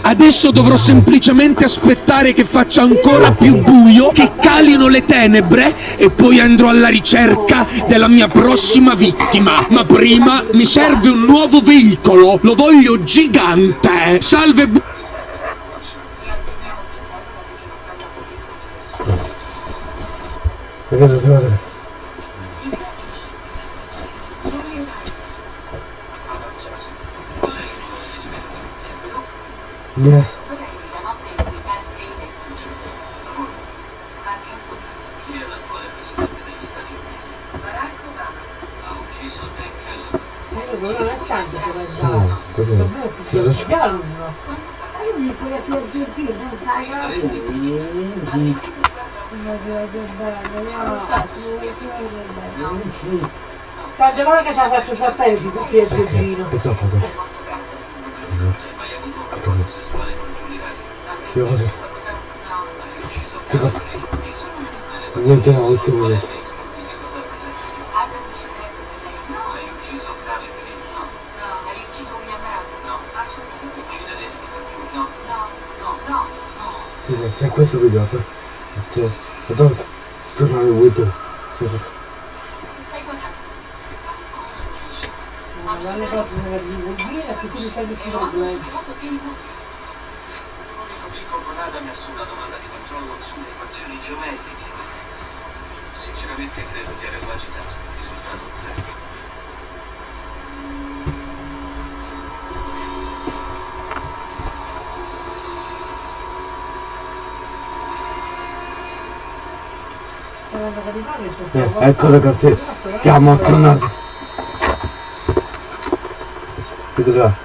Adesso dovrò semplicemente aspettare che faccia ancora più buio, che calino le tenebre e poi andrò alla ricerca della mia prossima vittima. Ma prima mi serve un nuovo veicolo, lo voglio gigante. Salve bu- Ragazzi, Yes. Siete sbaglio. Io que puoi più zio, non sai cosa. Tante volte che ce la faccio frappelli, si può più que Che cosa fate? Che cosa fate? No. Hai ucciso William Brown? No. Se questo video, tu... Se... Entonces, tu non hai avuto... Sì, Stai guardando. Non è proprio una divulgina, se tu mi fai questo problema. Geometriche. Sinceramente credo di averlo agitato. Risultato zero. Eh, ecco ragazzi, siamo tornati.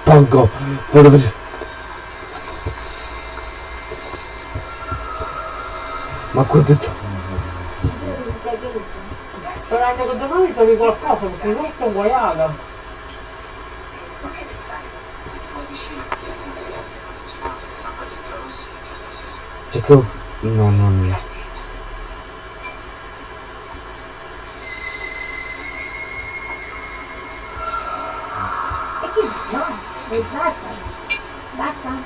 Pongo, vedo Ma quanto c'è? Sperando che domani trovi qualcosa, perché non sto guaiata. Perché... No, no, no. No, e basta. Basta.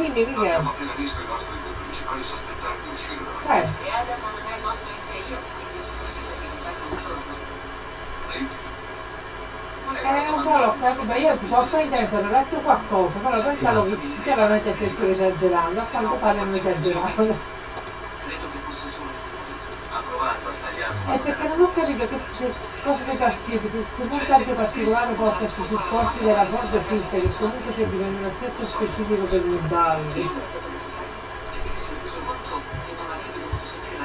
Un punto di Dimmi, vista. Miguel. Abbiamo appena visto i nostri due principali sospettati uscire. Dalla Eh, Se Adam non è il vostro inserio, quindi sono possibile diventare un giorno. Eh, non so, l'ho capito, io ti posso intendere, ho letto qualcosa, però pensavo che sinceramente stessero esagerando, a quanto pare hanno esagerato. Credo che fosse solo Ha provato. a Eh, perché non ho capito che, che cosa ne partito, che, montaggio particolare porta sui supporti della corda fissa, che comunque serviva in un aspetto specifico per i balli. perché si è reso conto che non avrebbe dovuto sapere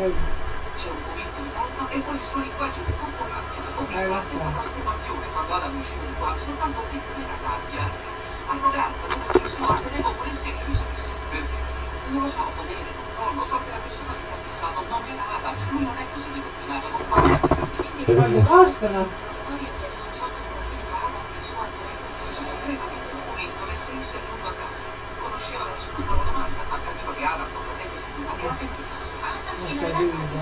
C'è un movimento di palma e poi il suo linguaggio di corpo cambia. Ho visto Eh, la lo stessa trasformazione quando Adam è uscito di qua, soltanto che non era rabbia. Arroganza, come sensuale, devo sé che lui sapesse. Perché? Non lo so, potere, controllo, so che la persona che mi ha fissato non era Adam. Lui non è così determinato, non parla. Perché quando lui.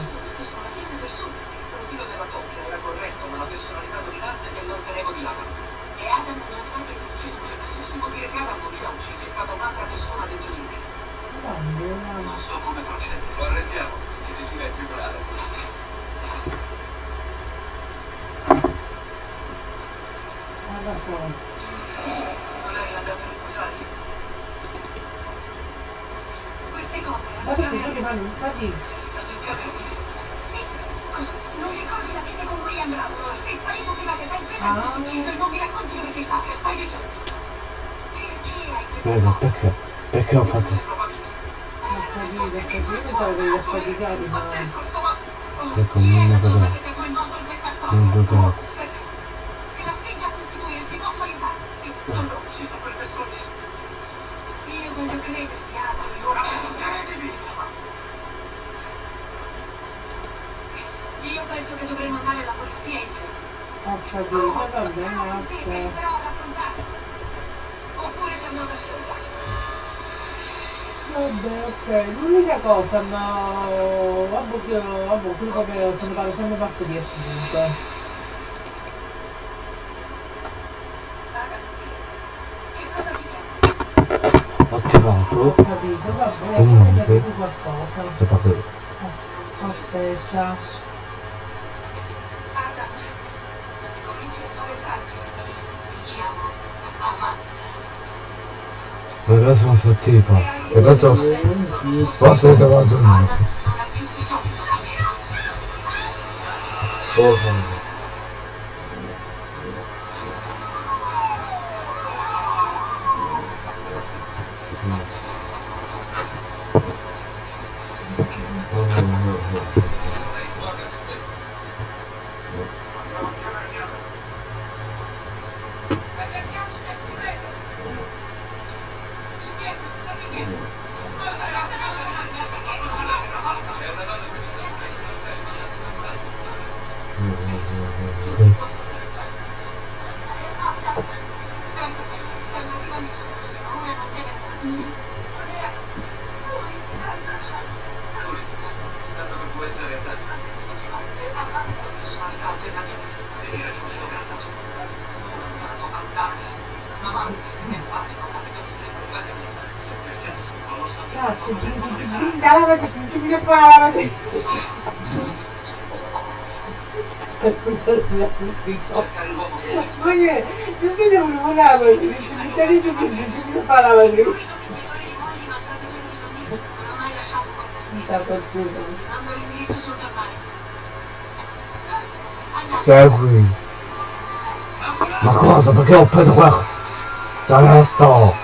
Non so come procedere. Lo arrestiamo. Chi decide il tribunale? Guarda qua. Ma lei l'ha dato riposare? Queste cose Ma perché tu ti Stai dicendo? Perché Vedo, perché? Ho fatto... Ok. capito, ho capito, che li affaticati, ma... Ecco, non ne vedo. Non vedo. Allora credimi. Io penso che dovremmo andare alla polizia insieme. 갑자기 화가 나왔다. 네, 룰리가가 없었나? 아, 목요, 아, 목요일 밤에 어떤 밤에 생각박들이었으니까. 어트방도 너무 많은데? 스파크. Weil das war so tiefer. Ja, das ist was wird da war so. Oh, Segui. Ma cosa? Perché ho preso quel... Sanesto!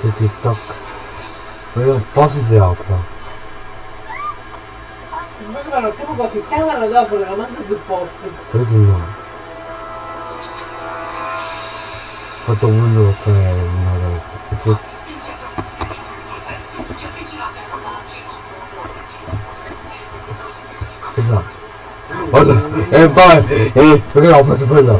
Che TikTok? Io forse si. Ma guarda, la manda 것도 없는데 어떻게 나를 계속 그래서 맞아. 에빨 에 여기가 아파서 빨라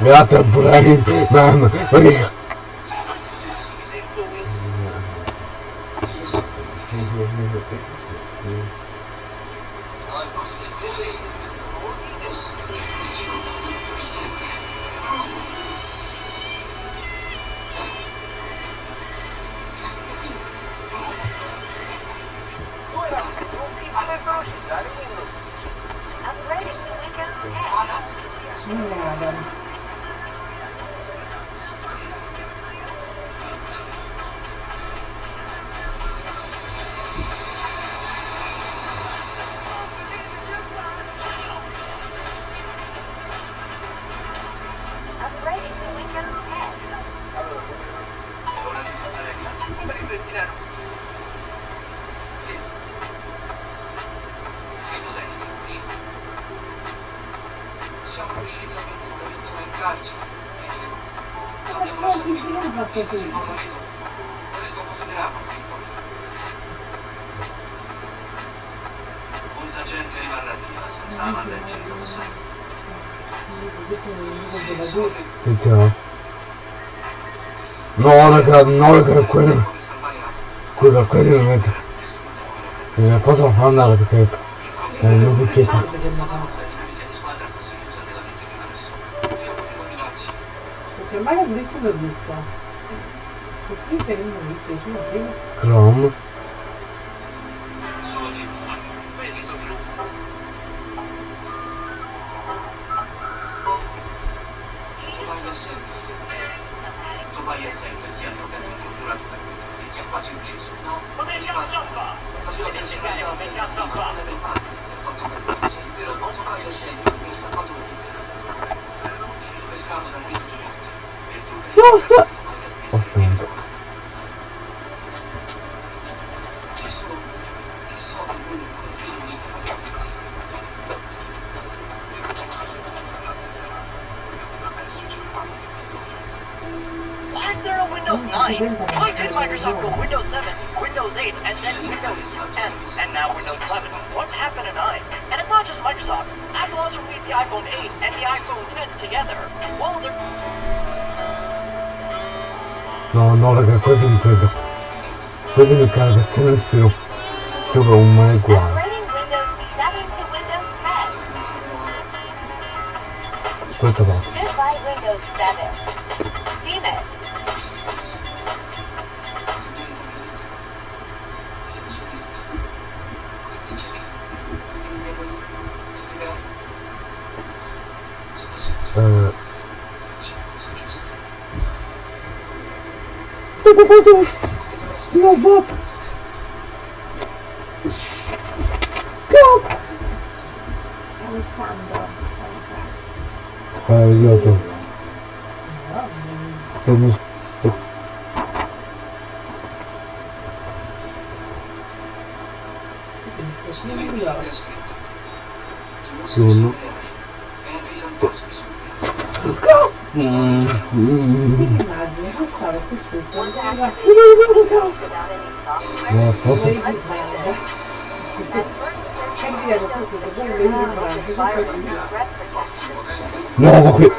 Я-то, блин, нам. President Congress tendenciou sobre uma igual. Quanto bom. Goodbye Windows 7. Siemens. Uh... Tô com meu voto. No, ma qui...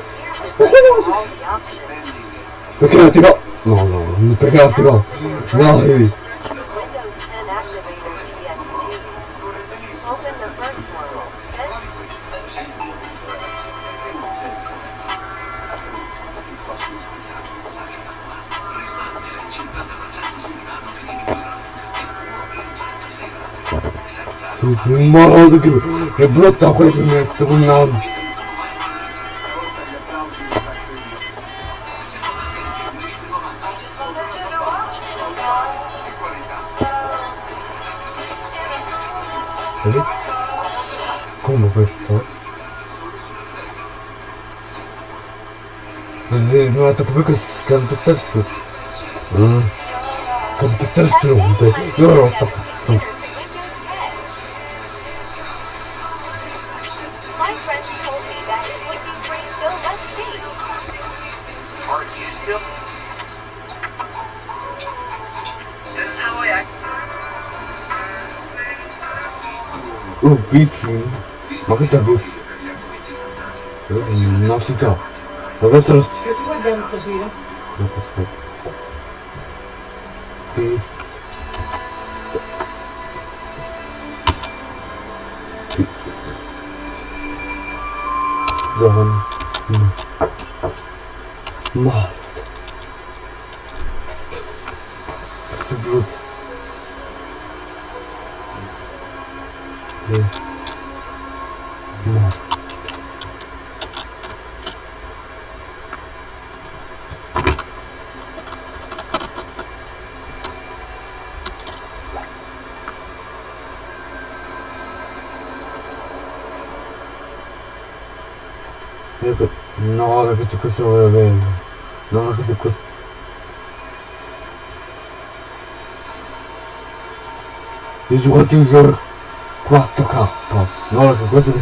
Perché non ti va? No, no, perché non ti va? No, no. Morro che, che brutta questa metto un terceiro. Hum. Cada que terceiro. Eu toco. Eu vi sim. Mas que já viste? Não se está. Agora será. Eu estou bem, Fazira. よくそう。です。questo, questo lo volevo prendere. No, ma questo è questo. Gesù quanti giorni 4k no raga questo che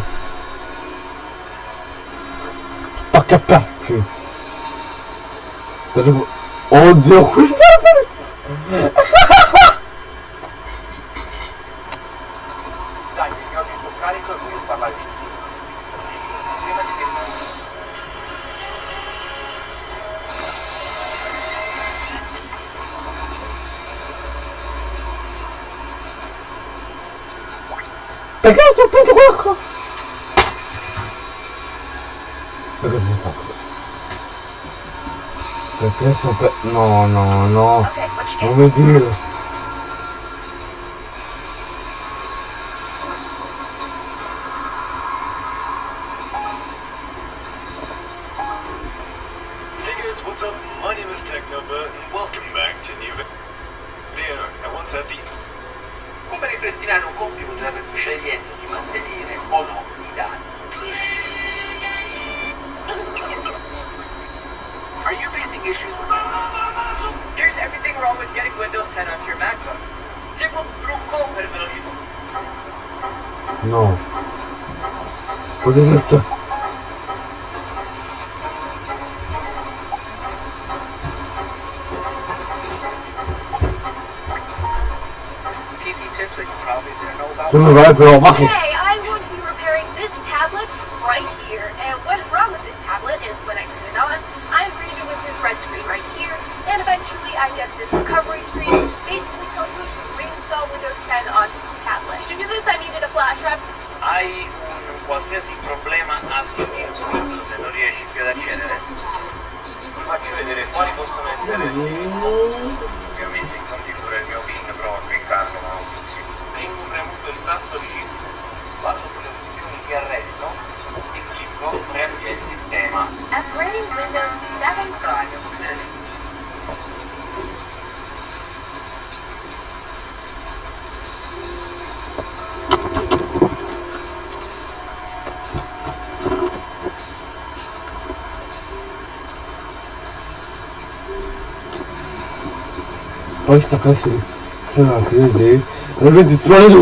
spacca pezzi oddio qui dai mi migliori su carico e qui parlare di Perché è saputo qualcosa? E cosa ho fatto? Perché so per... No, no, no. Okay, non mi dire. 不要忘高橋隆史。3月28日。あれ、別に座れる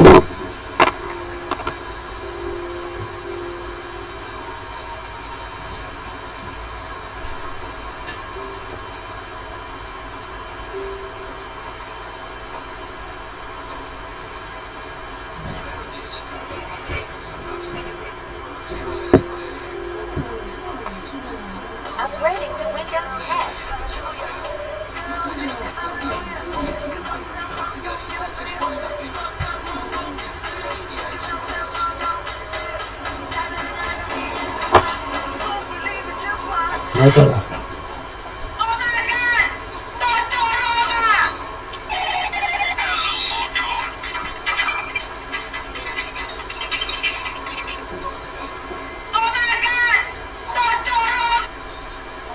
vai estar lá.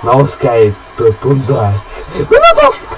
Não Skype.arts. Mas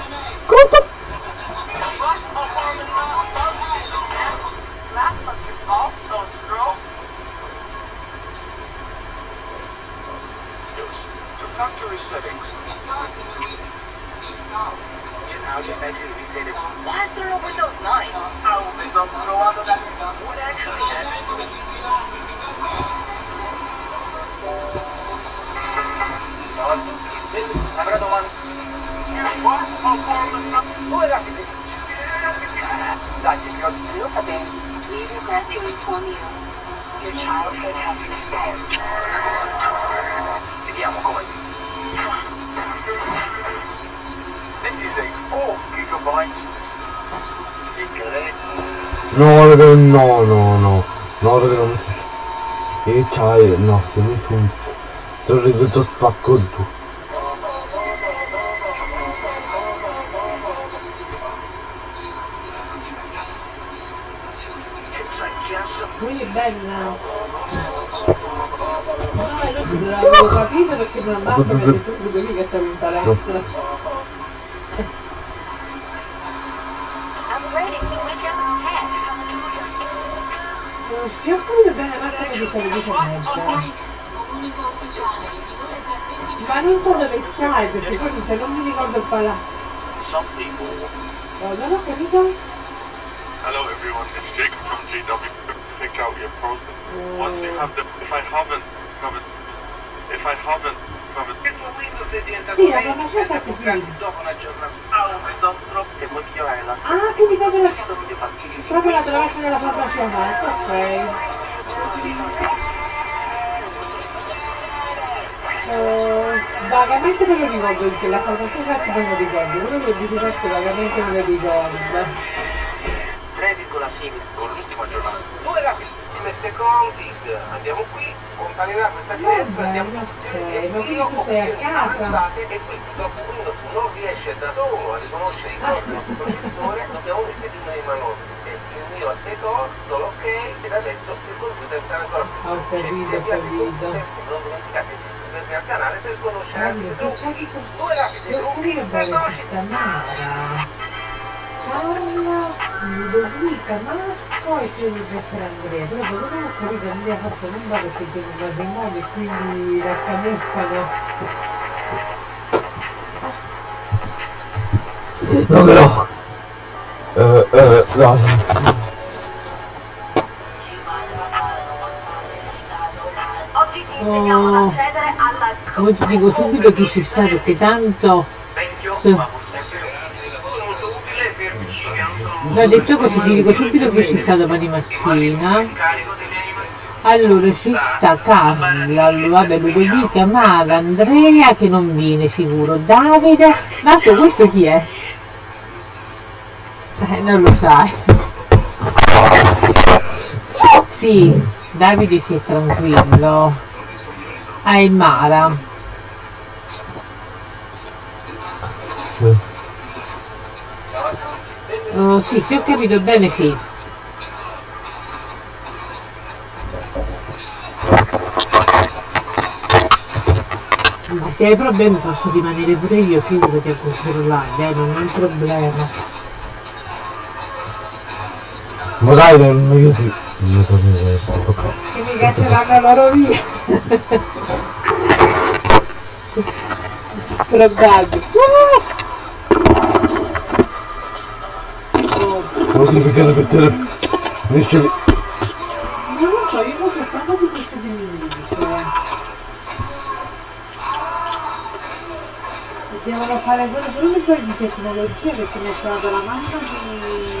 perché no, no, no. No, perché non si... E c'hai... No, se mi funziona... Sono ridotto spacco tu. Qui bella. No, è non l'ho capito perché non andavo ma non so dove stai perché poi dice non mi ricordo il palazzo oh, non ho capito Hello everyone, it's Jacob from GW. Pick out your post. Once you have the, if I haven't, haven't, if I haven't, haven't. Il tuo Windows è diventato sì, lento e bucassi dopo un aggiornamento. Ah, ho preso troppo. Se vuoi migliorare l'aspetto. Ah, quindi proprio la, proprio la traccia della formazione, ok. Eh, vagamente me lo ricordo perché la salvazione certo me lo ricordo, quello che dice certo vagamente me lo ricordo. 3,6 con l'ultimo aggiornamento. Due rapidi secondi, andiamo qui, comparirà questa finestra, andiamo in opzioni ok, di ma quindi invio, tu sei a opzioni casa? avanzate e qui purtroppo Windows non riesce da solo a riconoscere i codi del processore, dobbiamo mettere una di manovra. E Il mio assetto orto, l'ok ed adesso il computer sarà ancora più Ho veloce. capito, ho capito. non dimenticate di iscrivervi al canale per conoscere anche i Oddio, trucchi. Due rapidi trucchi Mara. Carla, Ludovica, Marco e Felipe per Andrea. Però capito che Andrea ha fatto non va perché un matrimonio e quindi la camuffano. No però. Eh, eh, no, Oggi Come ti dico subito chi ci sta perché tanto... ma che sono No, detto così ti dico subito chi ci sta domani mattina. Allora ci sta Carla, vabbè Ludovica, Mara, Andrea che non viene sicuro, Davide, Marco questo chi è? Eh, non lo sai. Sì, Davide si è tranquillo. Ah, è Mara. Oh, sì, se ho capito bene sì. Ma se hai problemi posso rimanere pure io, figurati a controllare, eh, non è un problema. Ma dai, non io ti. Io così, ok. Che mi cacceranno loro via. Probabile. Non si picchiano per telefono. Riesce. Non lo so, io sto cercando di questo di Minix. Devono fare quello solo per di tecnologia perché mi è stata la mamma di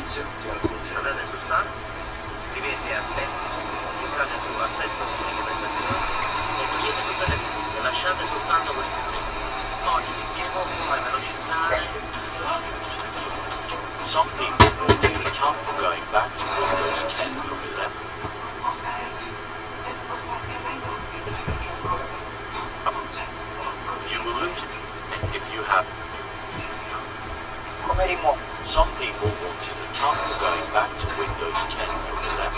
Nessun servizio di alcun genere. Andate su Start, scrivete aspetti, cliccate su aspetto di prestazione e togliete tutte le lasciate soltanto tre. Oggi vi spiego come velocizzare Some people will the top for going back to Windows 10 from 11. You will lose it if you have. Some people will for going back to Windows 10 from 11.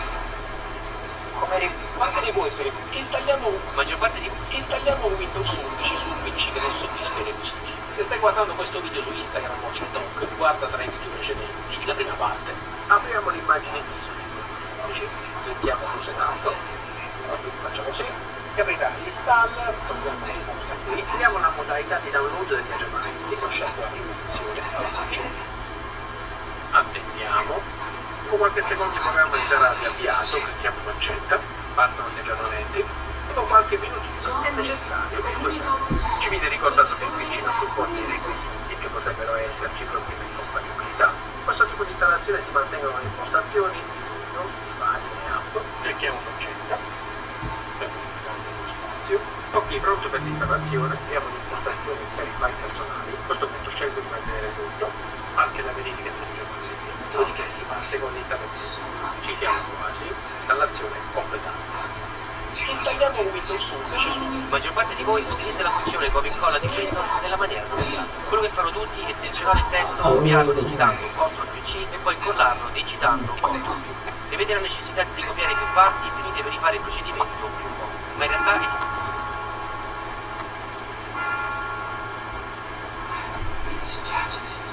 Come ri- quante di voi sono installiamo maggior parte di installiamo Windows 11 sul PC che non soddisfa i requisiti. Se stai guardando questo video su Instagram o TikTok, guarda tra i video precedenti. La prima parte. Apriamo l'immagine ISO di Windows 11, clicchiamo su Setup, facciamo sì, e aprirà l'install, togliamo cosa qui, creiamo la modalità di download degli aggiornamenti, con scelgo la rivoluzione, avanti, attendiamo, dopo qualche secondo il programma si sarà riavviato, clicchiamo su accetta, partono gli aggiornamenti. Dopo qualche minutino è necessario ci viene ricordato che il PC non supporta i requisiti che potrebbero esserci problemi di compatibilità. Questo tipo di installazione si mantengono le impostazioni, non si fa le app, clicchiamo su accetta. Ok, pronto per l'installazione, apriamo l'impostazione per i file personali, a questo punto scelgo di mantenere tutto, anche la verifica aggiornamenti, dopodiché si parte con l'installazione. Ci siamo quasi, installazione completata. Installiamo Windows 11 su La maggior parte di voi utilizza la funzione copia e incolla di Windows nella maniera sbagliata. Quello che fanno tutti è selezionare il testo, copiarlo digitando CTRL più C e poi collarlo digitando CTRL più. Se avete la necessità di copiare più parti, finite per rifare il procedimento più volte. Ma in realtà è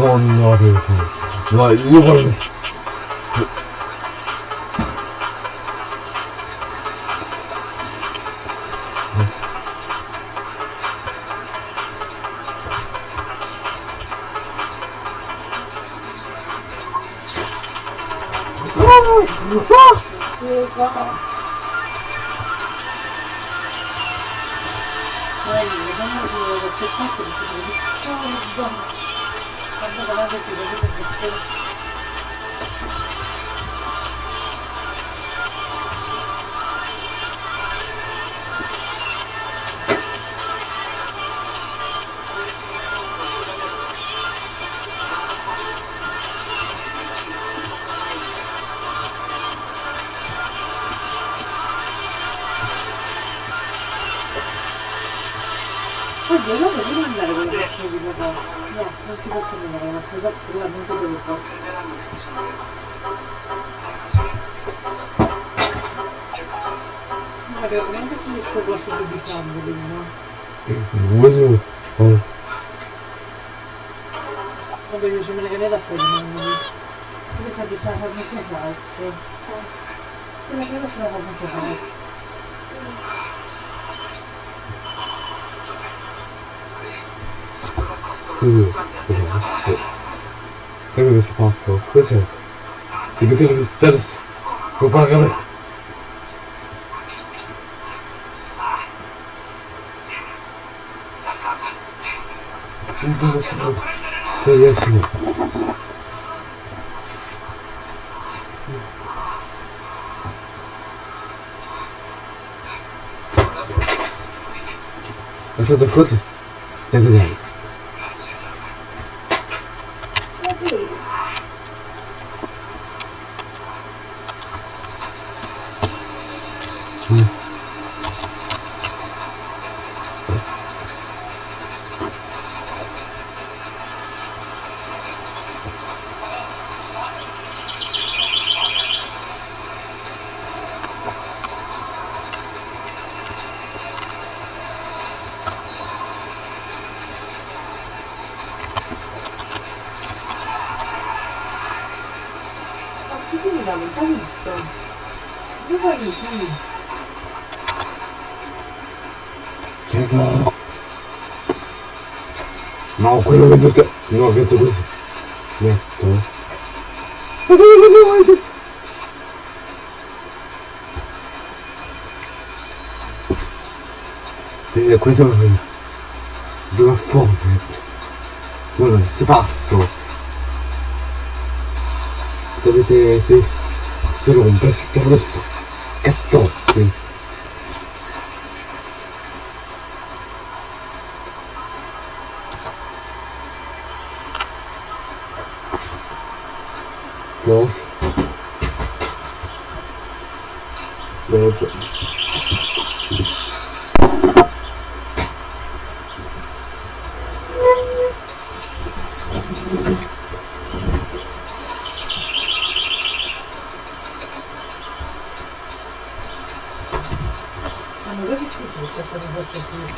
Norden Nordhessen. So, übrigens. No, non si possono andare, ma poi probabilmente devo fare. Ma veramente queste cose di sangue, no? Voglio... Oh. Vabbè, io ce me ne fuori, non mi Come sa di fare la cosa fatta? Quella che non ce la faccio fare. who belongs to They were responsible for Christians. The beginning is Dennis. Go back on it. International Federation. Это заходит? Так далее. Che tu... No, penso così. Metto. Ma dove lo vuoi questo? Te- Questo è proprio... Gioca a Fortnite. Fortnite, si pazzo. Vedete se... Si rompe, stiamo adesso. めっちゃれ持ってくる。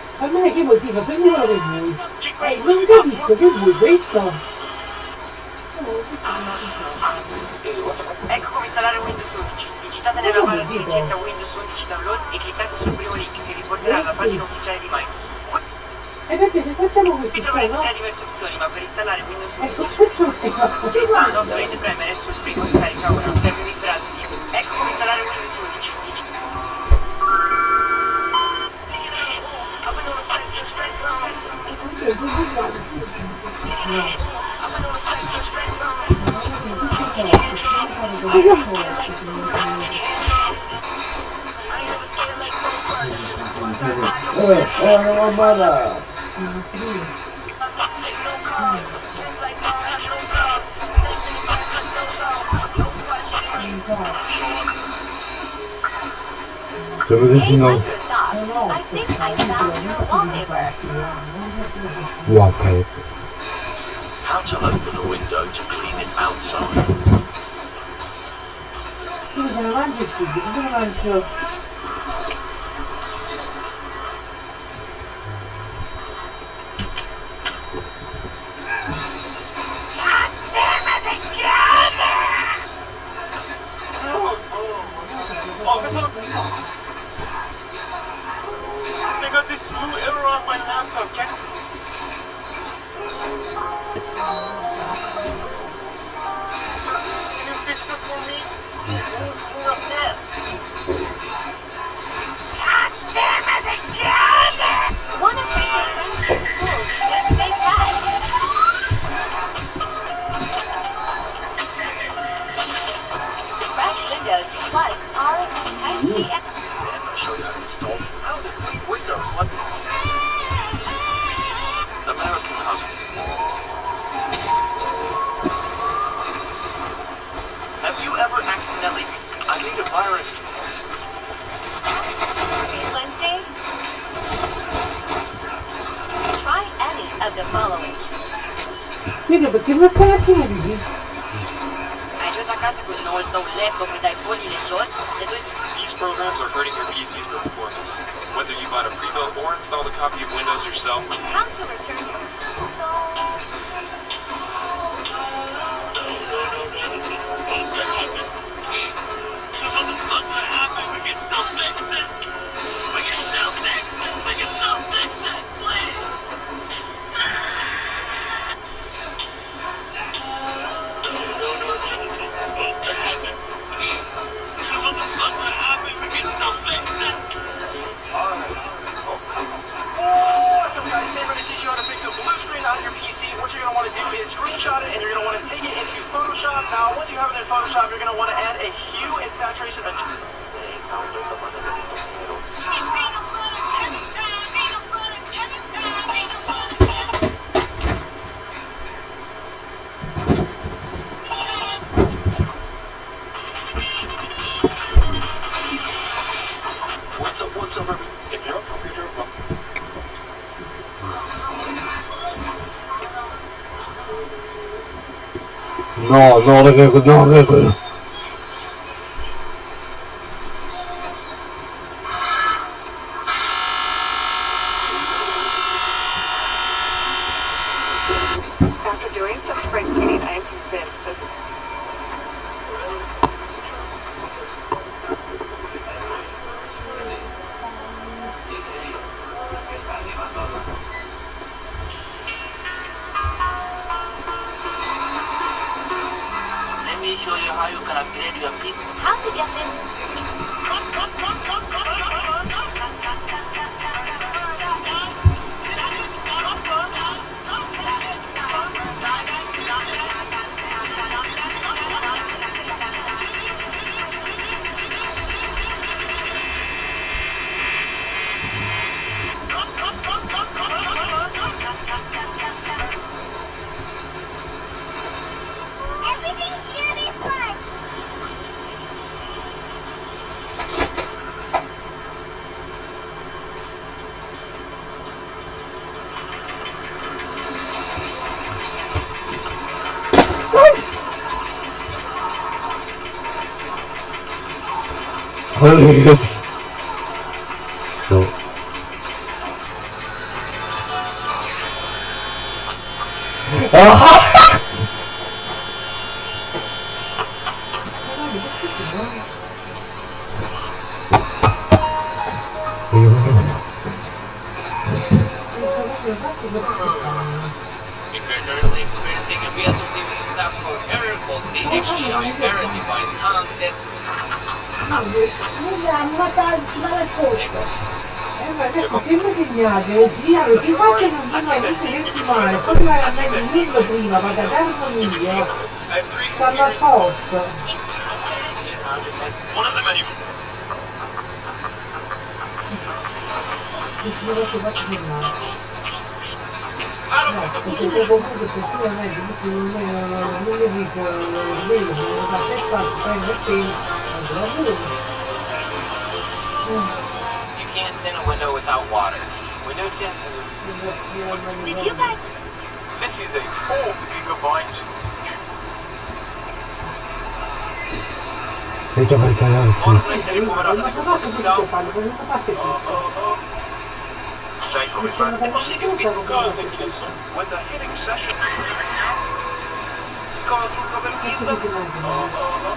me che motivo? Prendetelo per voi. Eh, non capisco che vuoi questo? Ecco come installare Windows 11. Digitate nella barra di ricerca Windows 11 Download e cliccate sul primo link che vi porterà alla pagina ufficiale di Microsoft. E perché se facciamo questo Vi troverete no? diverse opzioni, ma per installare Windows 11 Ecco, premere sul primo scarica ora, É, é uma banda. Somos os sinais. I think I found your wallpaper. Water. How to open a window to clean it outside. This blue error on my laptop. Can't These programs are hurting your PC's performance. Whether you bought a pre-built or installed a copy of Windows yourself, how to return. no, no, no, no, no, no. Dal al posto. Eh, ma adesso sempre segnate, girano, ti faccio non ti mai visto niente male, poi vai a me il dillo prima, vado ad armonia, stanno a posto. Giuro che faccio di male. No, perché comunque effettivamente non mi non mi dico sveglio, non fa se fa, prendo il pelo, non vedo. You can't tint a window without water. Window tint is a... Did you guys... This is a 4 gigabyte... Listo para instalar esto. Sai come? When the hitting session... Oh, oh, oh.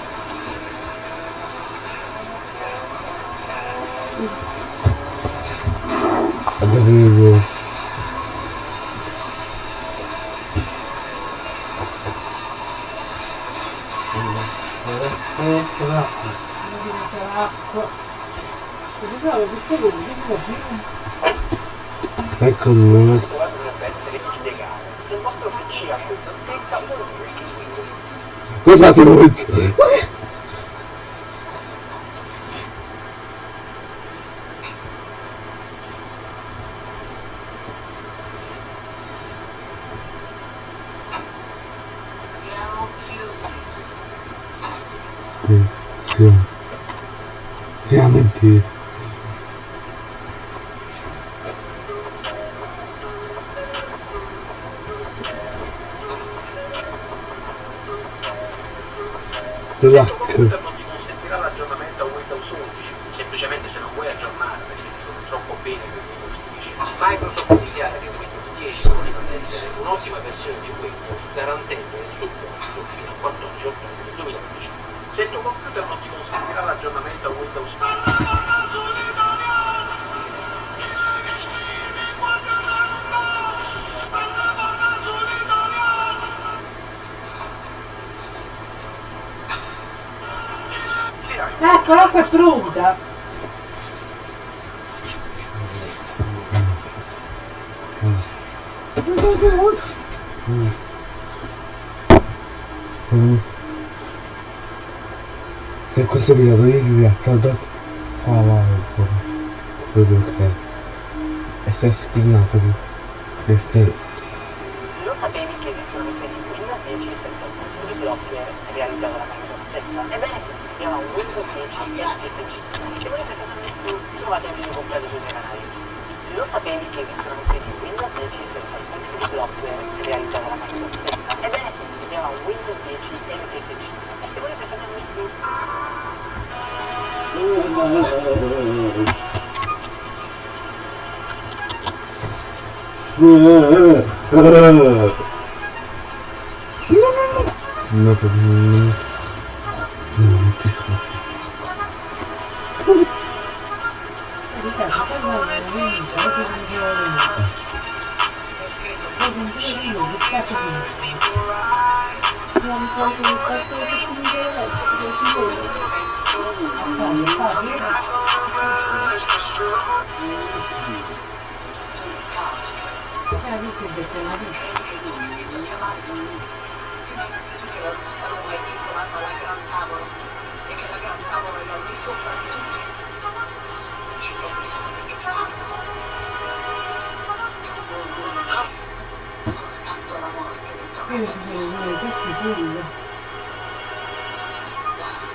Ecco due. Questo dovrebbe essere illegale. Se il vostro Deux. Mm. Se questo video lo devi a prodotto fa avanti. Quello che è. E è spinato di. Spinato. Lo sapevi che esistono versioni Windows 10 senza il contenuto di software realizzato da Microsoft stessa? Ebbene si chiama Windows 10 LSC. Se volete saperne di più, trovate il video completo sui miei canali. Lo sapevi che esistono versioni Windows 10 senza il contenuto di software realizzato da Microsoft stessa? É bem assim, você vê lá o Windows Gate MPCT. É segurança é muito... Nossa,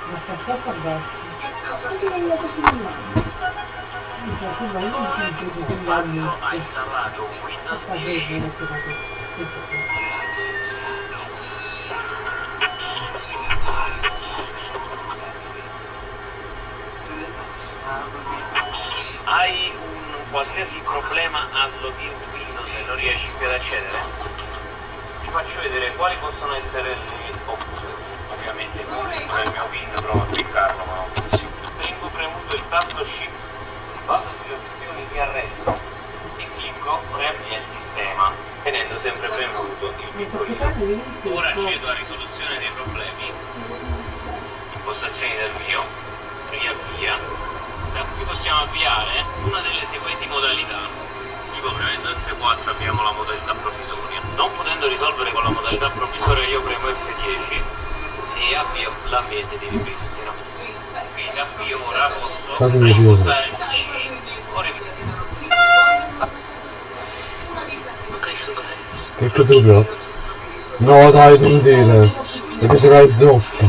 Masa kau pedas. Tapi kalau kau tidak Che Pazzo ha installato Windows Sta 10 bene, ho trovato. Hai un qualsiasi problema al login Windows e non riesci più ad accedere? Ti faccio vedere quali possono essere le opzioni. Ovviamente il mio PIN provo a cliccarlo, ma non funziona. Tengo premuto il tasto Shift, di arresto e clicco riavvia il sistema, tenendo sempre premuto il piccolino. Ora accedo a risoluzione dei problemi, impostazioni del mio, riavvia. Da qui possiamo avviare una delle seguenti modalità. Tipo premendo F4 avviamo la modalità provvisoria. Non potendo risolvere con la modalità provvisoria io premo F10 e avvio l'ambiente di ripristino. Quindi avvio ora posso reimpostare il PC o riv- Jak to drugi No daj ten dyle. Jak zraj droppa.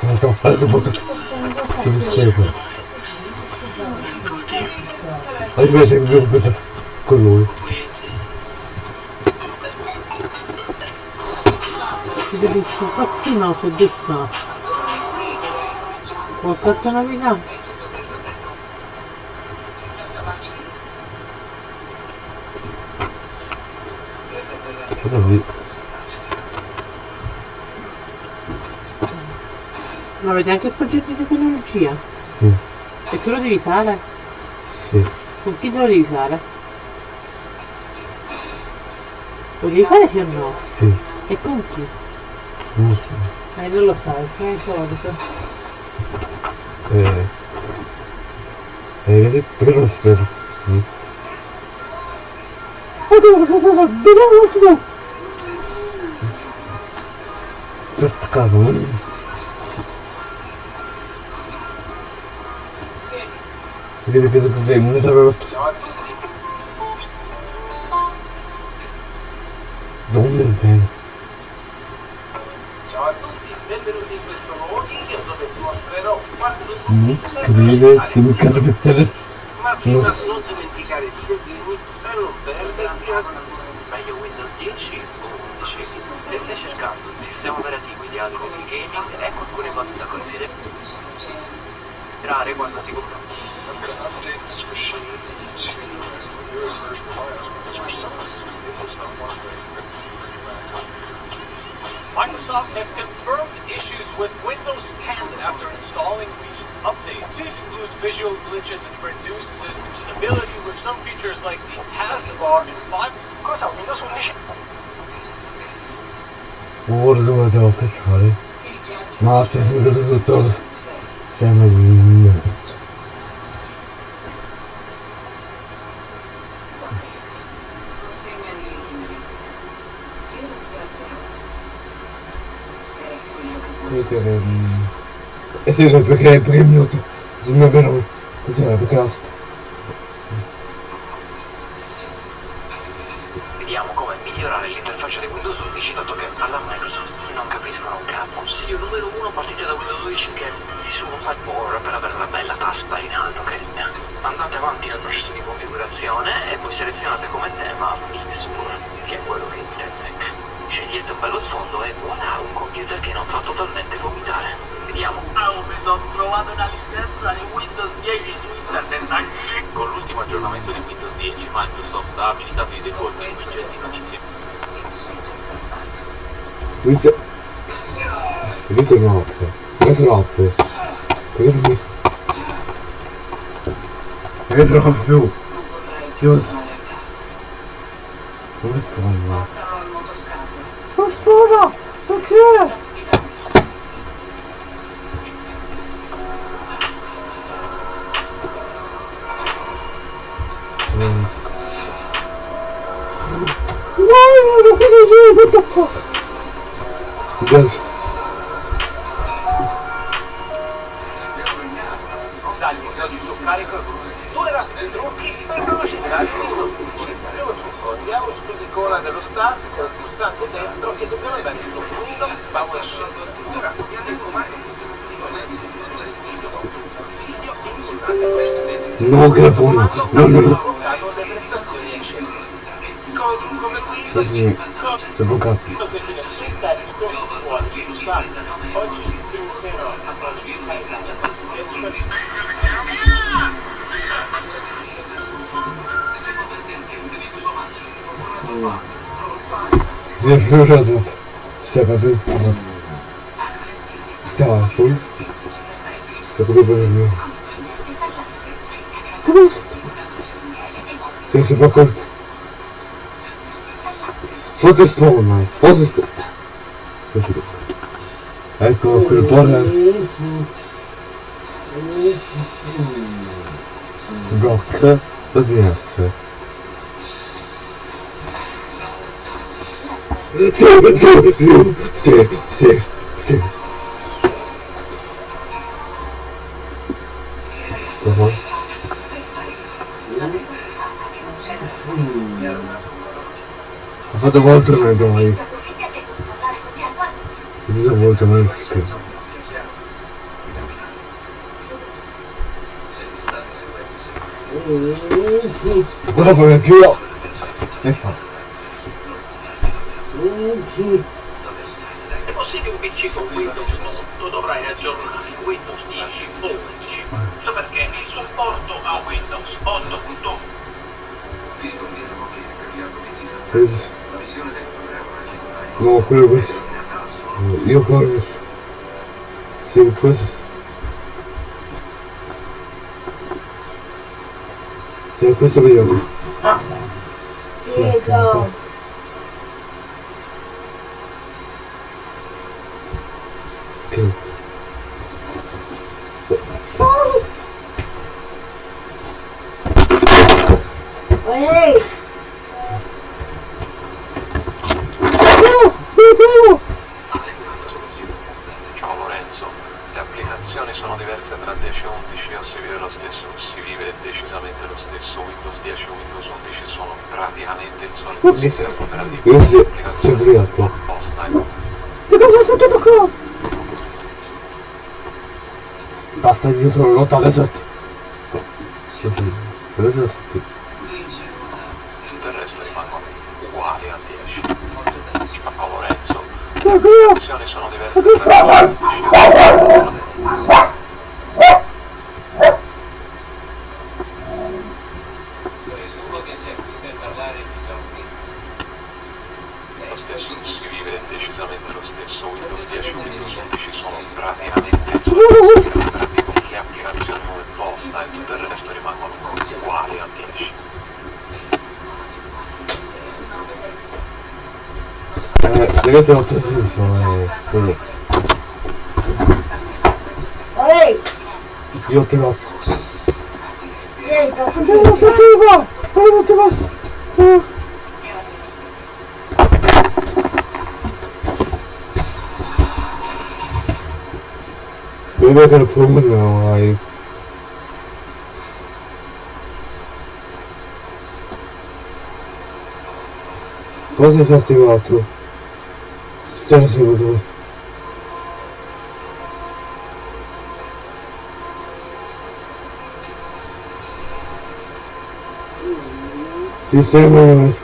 Zobacz to, ale zobacz to. Sobie strzegę. Ale wiesz, dit byłby to króluj. Gdybyś podcinał się dychna. Chłopca to nowina. Cosa vi... Ma avete anche il progetto di tecnologia? Sì, E tu lo devi fare? sì. Con chi te lo devi fare? Lo devi fare sì o no? Sì. E con chi? Non so. Eh, non lo sai, sono il solito. Eh. Eh, vedi, perché non si vede? Mm. Oddio, cosa sarà? Bisogna su! cavando. Quer dizer, mas agora Zombie, velho. Incrível filme, não que interessante. Nossa. Se stai cercando un sistema operativo ideale per il gaming, ecco alcune cose da considerare quando si compra. Microsoft has confirmed issues with Windows 10 after installing recent updates. This includes visual glitches and reduced system stability with some features like the taskbar and 5... Cosa? Windows 11? Uğurdumadan ortaya çıkarıyor. Mahsus é kızı kurtardı. Sevmedim. Ese es el pequeño premio. Es una vergüenza. Es una vergüenza. Di configurazione e poi selezionate come tema il Sur, che è quello che intende. Scegliete un bello sfondo e voilà un computer che non fa totalmente vomitare. Vediamo. Oh, mi sono trovato una licenza di Windows 10 su internet. Con l'ultimo aggiornamento di Windows 10 Microsoft ha abilitato i default in widget di notizie. Inizio. Inizio notte. Inizio notte. Perché Inizio non più. He was... What was going on? What's going Why? Look here! Why? What the fuck? Because... Allora, trucchi si vengono citati Il primo trucco, andiamo su di cola dello staff con il pulsante destro e dobbiamo andare su punto power sceltura. Mi ha detto Mario che si iscrivono in descrizione del video, su video e risultate questo video. No, grafono, no, no, no. Così, sono bloccato. Se ti lasci il tecnico, puoi usare. Oggi ci non a fare qualsiasi cosa. Держу разум. Все, побыл. Вот. Да, шум. Как вы повернули. Ты собака. Поза исполнена. Поза исполнена. Ecco quel buon... Sblocca, da smerce. Save, save, save, Aha. Ha fatto Walterman domani. Cosa Walterman scherzo? Guarda come tiro! Che fa? È possibile che PC con Windows 8 dovrai aggiornare Windows 10 o 11. Questo perché il supporto a Windows 8.1 Questo. No, quello questo. Io corro. Sì, questo. Sì, questo vediamo. Pietro. Ok. Questo le è applicazioni sbagliato. apposta e Che cosa è successo qua? Basta, io sono lotta all'esercito. Così, all'esercito. tutto il resto rimangono uguali a 10. Ciao Lorenzo, Ma le applicazioni sono diverse tengo que decir eso, eh, Julio. ¡Oye! Yo te vas. ¡Yo no se activa! ¡Oye, no te vas! ¡Oye! Maybe I can prove it now, I... Vocês já estiveram à altura. станции вокруг. Система у нас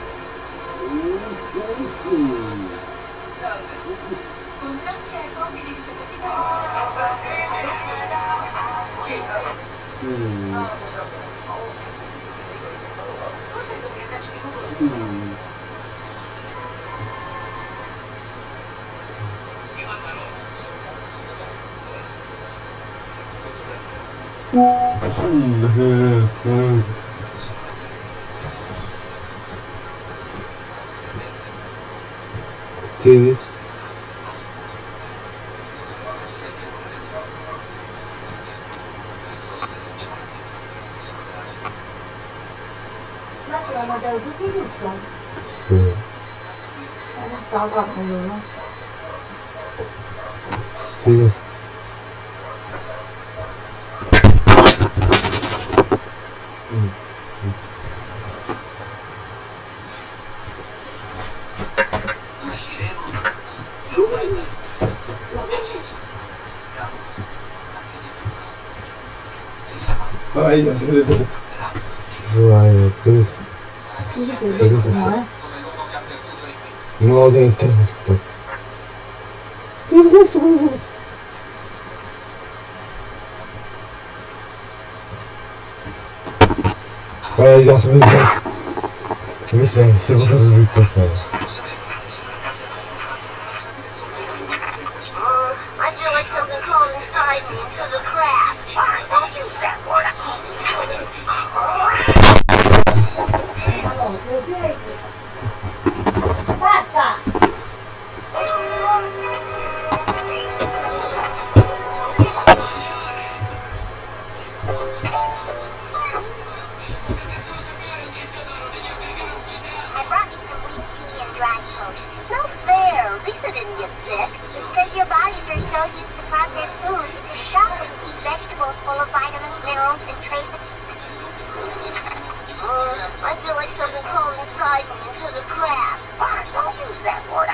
Ay, ya se le salió. No, ya está. ¿Qué es eso? Ay, ya se me salió. ¿Qué es eso? Se me. Something crawled inside me into the crab. Don't use that word. Americans are so used to processed food, it's a shock when you eat vegetables full of vitamins, minerals, and trace... uh, I feel like something crawled inside me into the crab. Bart, don't use that word.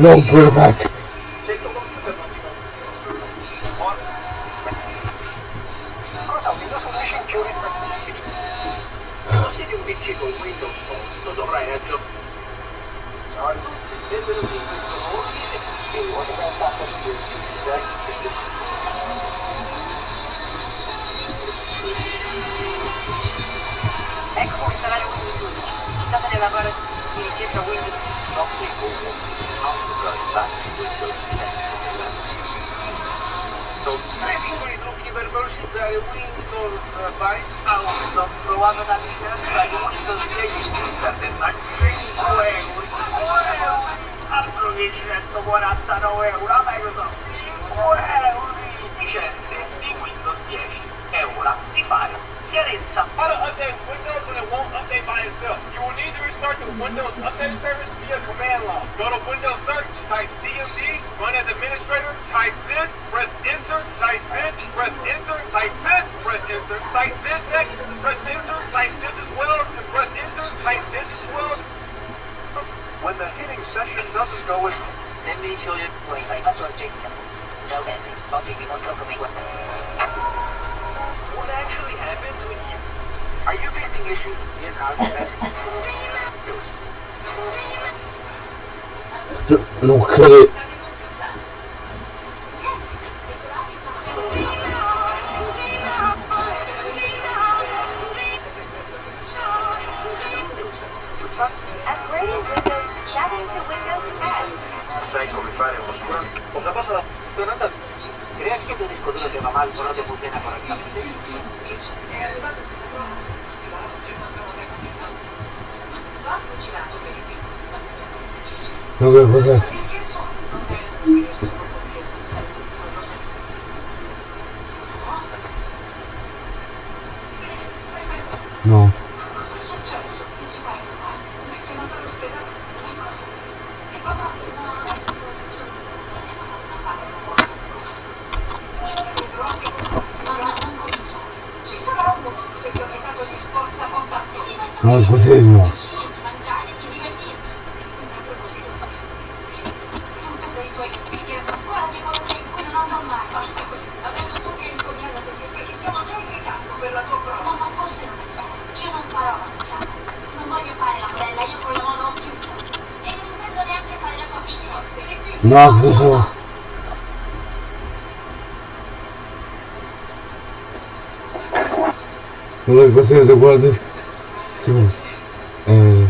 No, back. Ну, хрен. gosto desse eu É...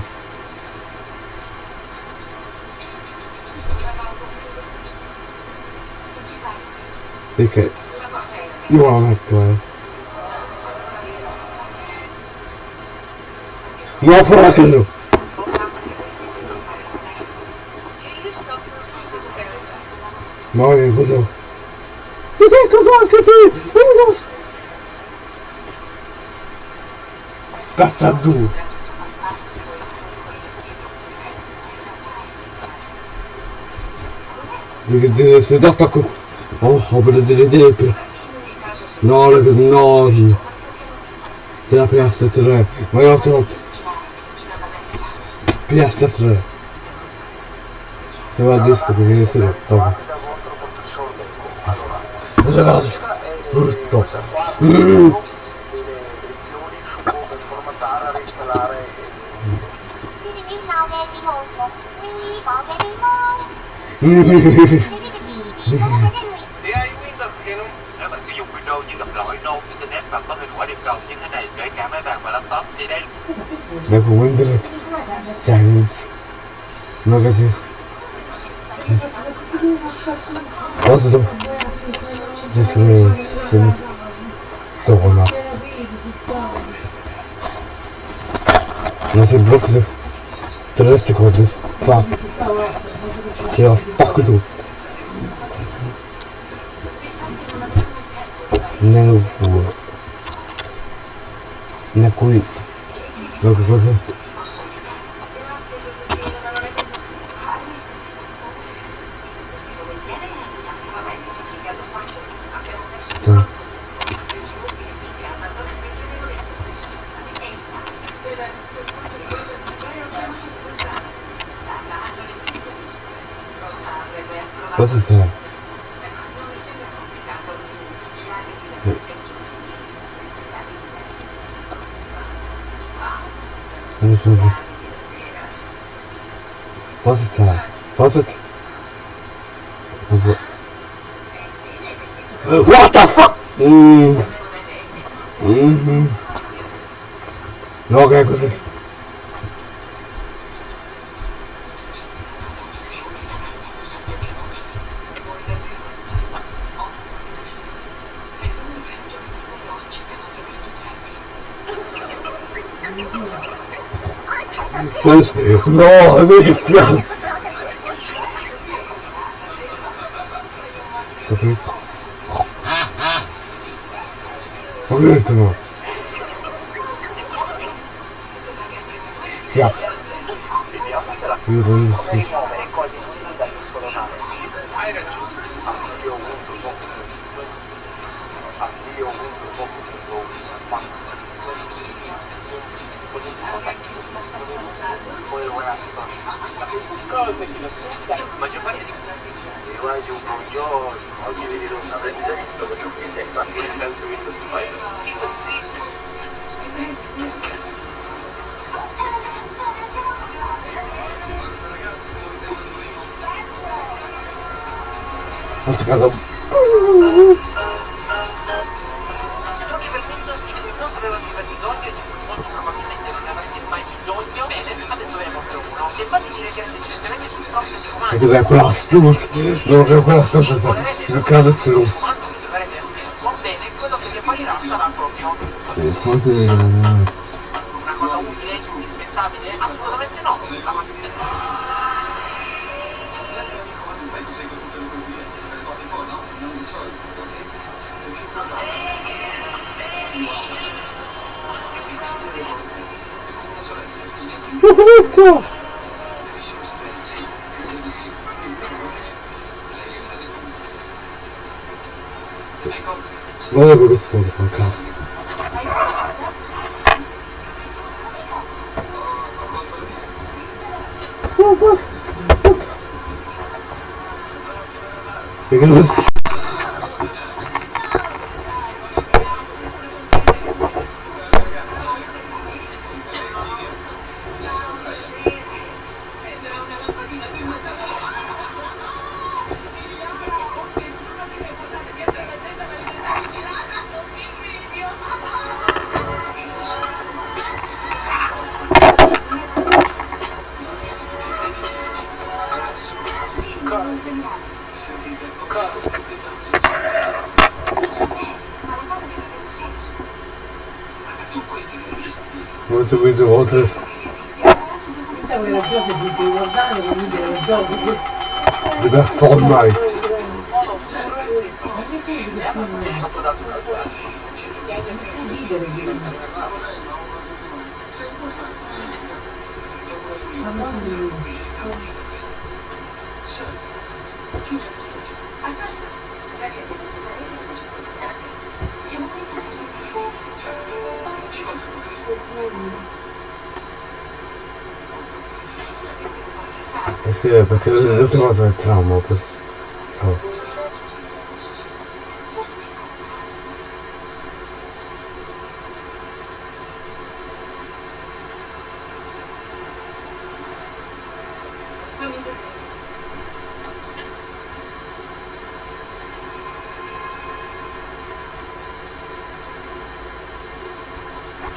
Fica igual, né, claro. Não falar que não. Mal, inclusão. Tartadour. C'est Dartaco. Oh, on peut le Non, le, non. C'est la c'est c'est c'est Xe Windows Canon Nếu bạn sử dụng Windows nhưng gặp lỗi no Internet và có hình quả điểm cầu như thế này kể cả máy bàn và laptop thì đây Nếu không Windows. Chẳng Nó cái gì? Außerdem This way sind so ケアス爆弾。Now what? Now quit. Look, what's that? você assim. Deixa eu ver. Faça tá. Faça tá. What the fuck? Hum. Uhum. Logo é coisas. No, I made it flat. What is it now? Yeah. It is. Cos'è quella astucia? No, che quella astucia sa. Il schermo, bene, quello che vi apparirà sarà proprio Here goes. format Porque eu tenho uma vez trauma. Só.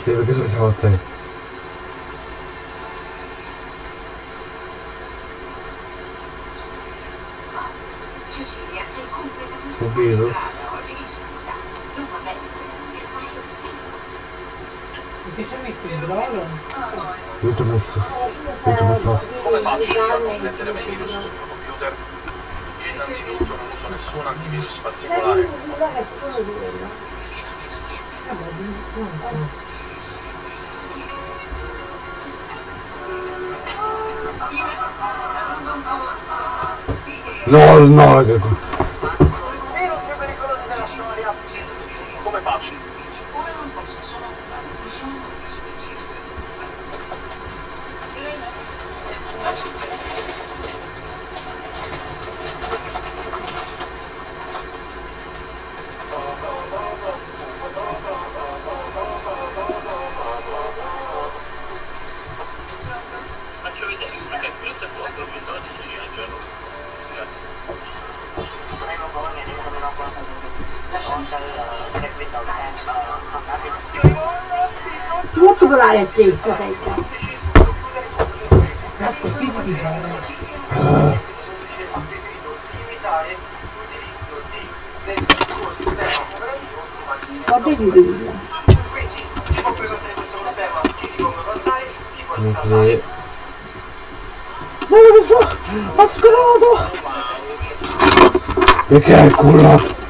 Teve que fazer uma Goldnagel. amministrazioni infrastrutture ha preferito limitare l'utilizzo di del suo sistema operativo su macchine quindi si può perversare questo problema si si può passare, si può installare ma che fa? Spazzato! Se che è il culo!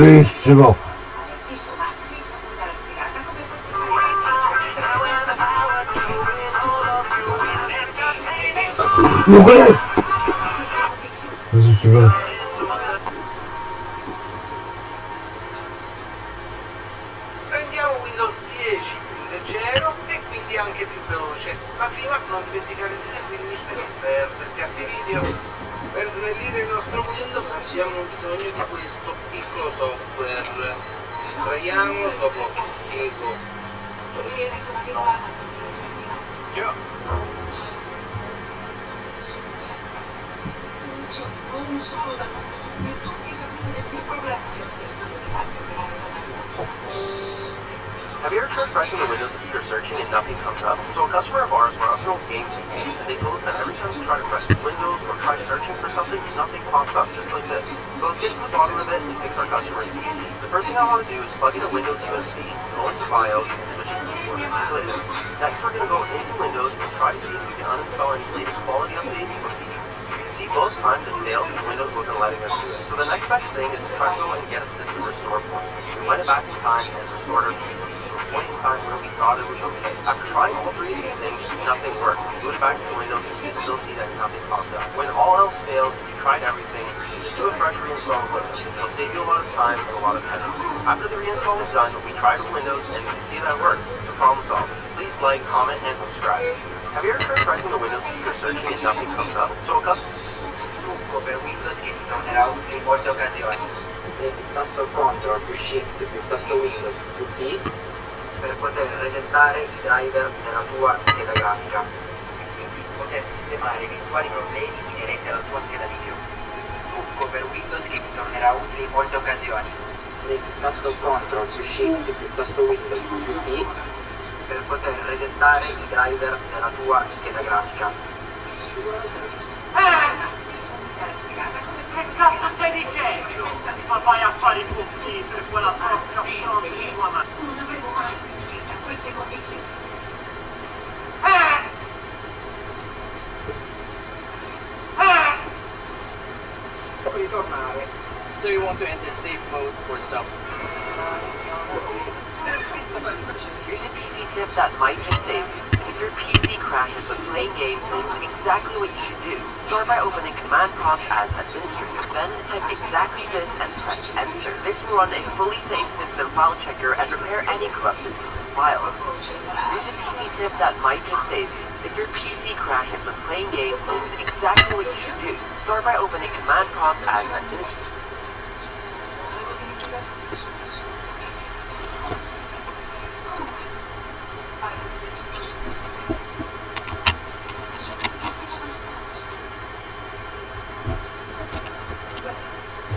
Luis. Plug in a Windows USB, go into BIOS, and switching to Linux. Next, we're going to go into Windows and try to see if we can uninstall any latest quality updates or features. We can see both times it failed because Windows wasn't letting us do it. So the next best thing is to try to go and get a system restore point. We went back in time and restored our PC to a point in time where we thought it was okay. After trying all three of these things, nothing worked. We went back to Windows and you still see that nothing popped up. When all else fails, you tried everything, just do a fresh reinstall of Windows. It'll save you a lot of time and a lot of headaches. After the reinstall was done, we tried Windows and we can see that it works. So problem solved. Please like, comment, and subscribe. Have you ever tried pressing the Windows key or searching and nothing comes up? So a trucco per Windows che ti tornerà utile in molte occasioni. Premi il tasto CTRL più SHIFT più tasto Windows più D per poter resettare i driver della tua scheda grafica e quindi poter sistemare eventuali problemi inerenti alla tua scheda video. Trucco per Windows che ti tornerà utile in molte occasioni. Premi il tasto CTRL più SHIFT tasto Windows più D per poter resettare i driver della tua scheda grafica. Eh! Che cazzo stai dicendo? Ma vai a fare i buchi per quella porca fronte di tua madre. Non dovremmo mai finire a queste condizioni. Eh! Eh! Ritornare. So you want to enter safe mode for stuff. Here's a PC tip that might just save you. If your PC crashes when playing games, it's exactly what you should do. Start by opening Command Prompt as administrator, then type exactly this and press enter. This will run a fully safe system file checker and repair any corrupted system files. Here's a PC tip that might just save you. If your PC crashes when playing games, it's exactly what you should do. Start by opening Command Prompt as administrator.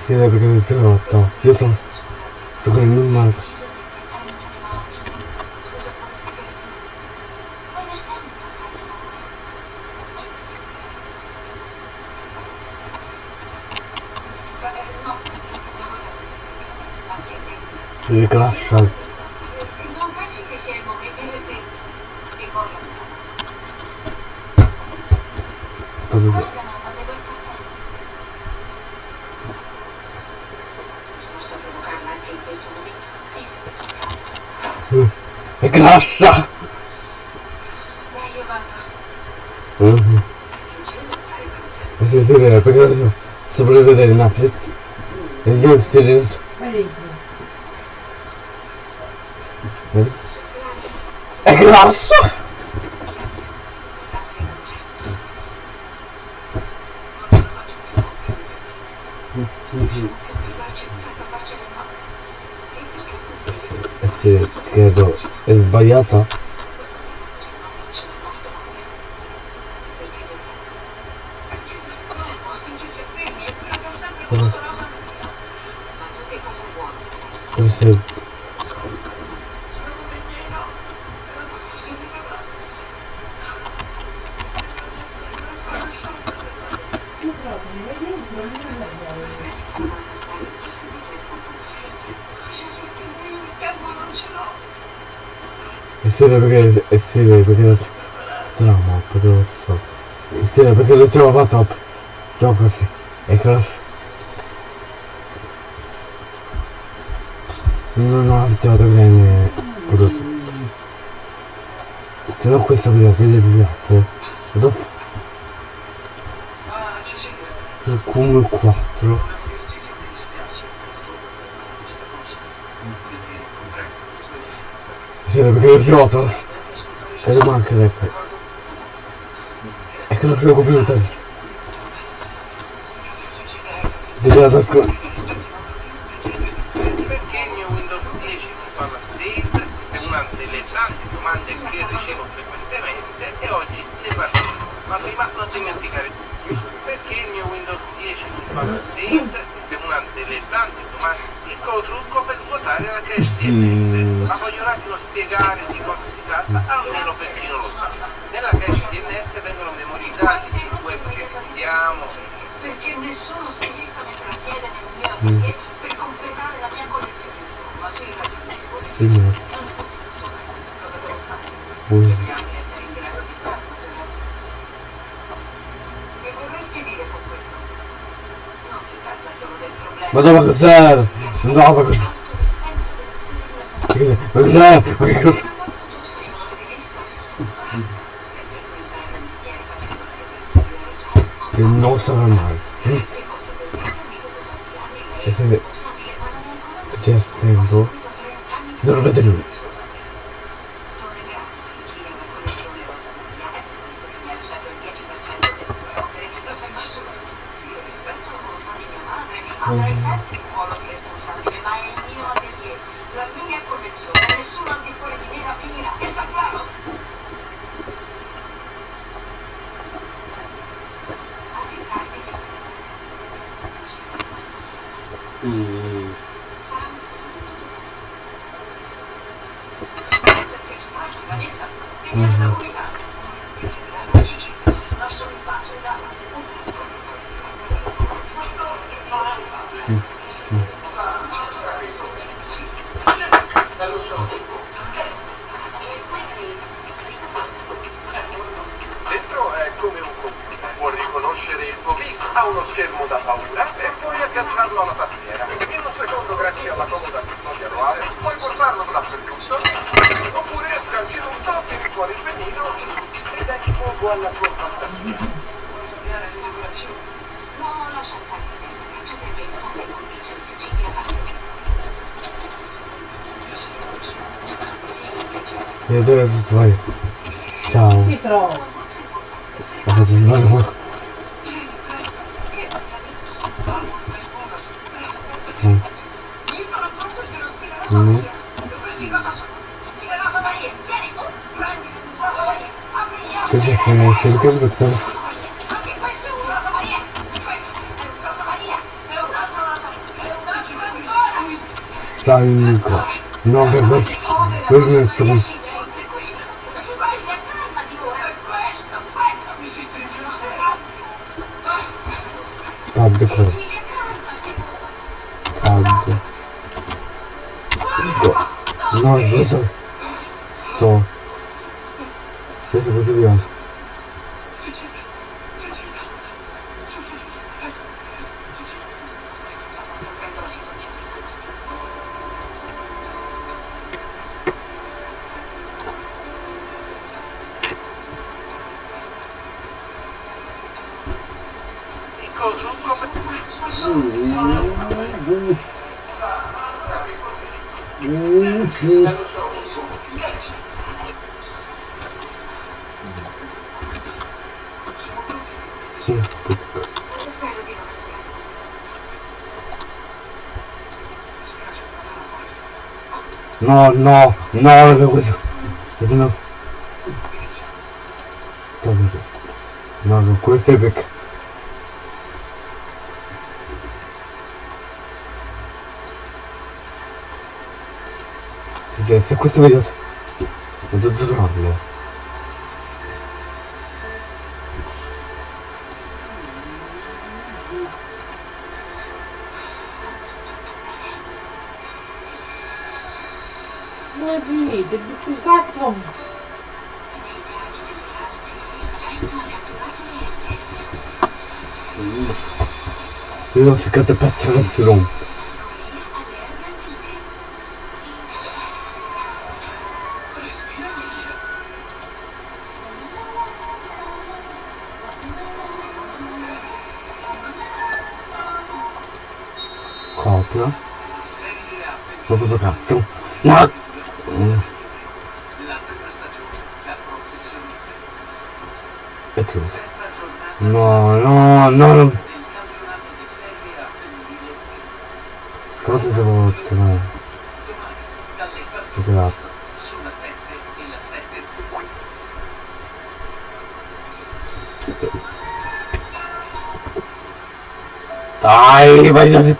всегда рекомендовал там детям сохранить И Прекрасно. Nossa! Sobreviver na frente. Exercer isso. É graça! ahí ya está. Serio perché è serio perché lo tramo perché lo so. È serio perché lo trovo fatto gioco così. È cross. Non ho abituato bene prodotto. Se no questo video vedete piace. Lo il come 4 Sì, perché lo gioco e non manca l'effetto è che lo gioco computer devi ascoltare Perché il mio Windows 10 non parla update? Questa è una delle tante domande che ricevo frequentemente e oggi ne parliamo. Ma prima non dimenticare perché il mio Windows 10 non parla update? Questa è una delle tante domande. Piccolo trucco per svuotare la cache DNS. بزار نضعف بزار بزار بزار буквально просто прошли. Я даже твой сам. Петрова. А, это Sonra şey gözüktüm. Stalinko. No, no, no. Wygnę z tobą. Paddy kur. Paddy. Go. No, no, no. Não, não é a mesma coisa. Mas não. Tá bem. Não é a mesma coisa, é beca. Essa coisa é maravilhosa. É não é? d'ailleurs, c'est quand t'as pas de terrain, c'est long. Ai, vai fazer.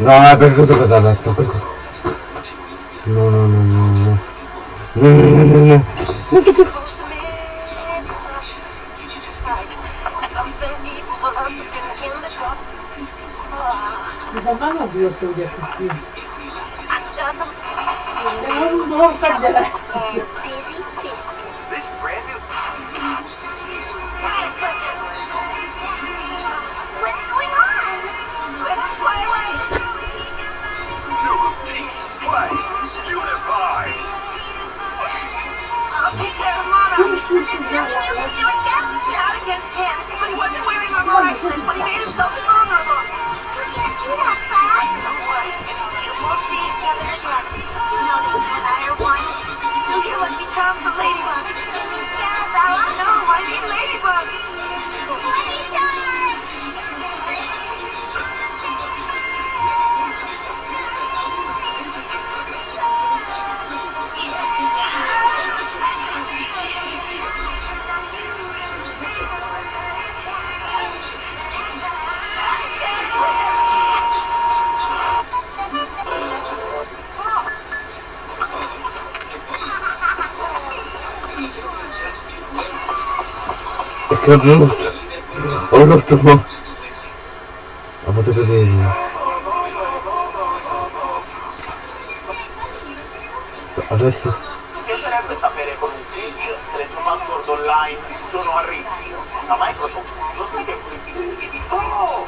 Não, é porque eu tô casado, eu tô casado. Não, não, não, não, não. Não, não, não, não. Não, não, Não dá mais não ver o seu dia non esagerare. Busy biscuit. This brand new. What's going on? Fly away. New team play. Unify. I'll take care of do. Not against him, but he wasn't wearing when he made himself invulnerable. We can't do that, We'll see each other again. Charm for Ladybug. No, I mean Ladybug. Perché ho rotto. Ho rotto mo. Ho fatto cadere. So, Adesso. Mi piacerebbe sapere con un click se le tue password online sono a rischio. La Microsoft lo sai che qui. Oh!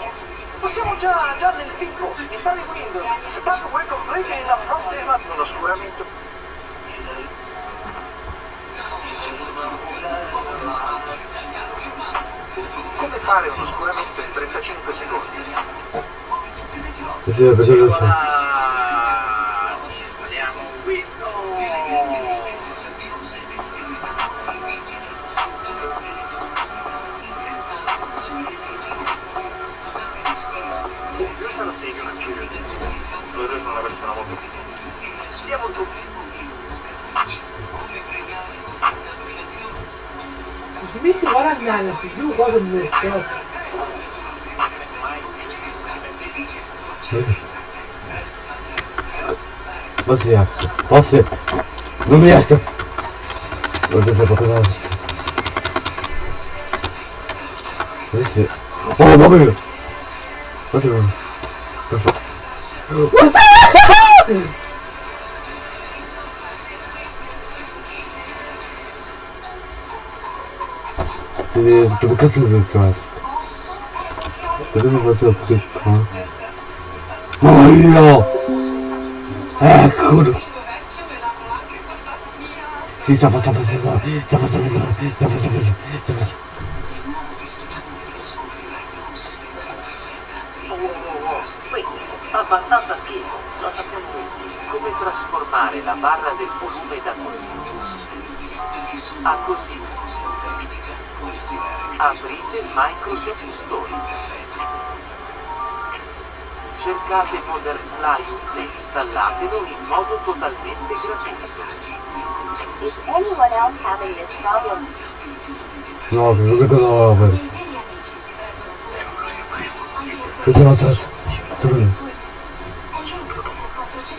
Siamo già, già nel vivo. Mi sta seguendo. Spam will complete in la prossima. Un oscuramento. 你这也不是有错。Nossa, no miasto. Vou essa boca nossa. Deixa eu ver. Oh, bagulho! Nossa, mano. Por favor. Nossa! Ты доказывай, Краск. Ты доказывай, Краск. Ой, ё! Эх, худу. Sta passando, sta passando, sta passando. Oh, oh, oh. Wait, fa abbastanza schifo. Lo sappiamo tutti. Come trasformare la barra del volume da così a così? Aprite Microsoft Store. Cercate Modern Lions e installatelo in modo totalmente gratuito. Is anyone else having this problem? No, because look at the over. It's not that. Look at this.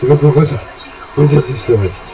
Look this. Look not this.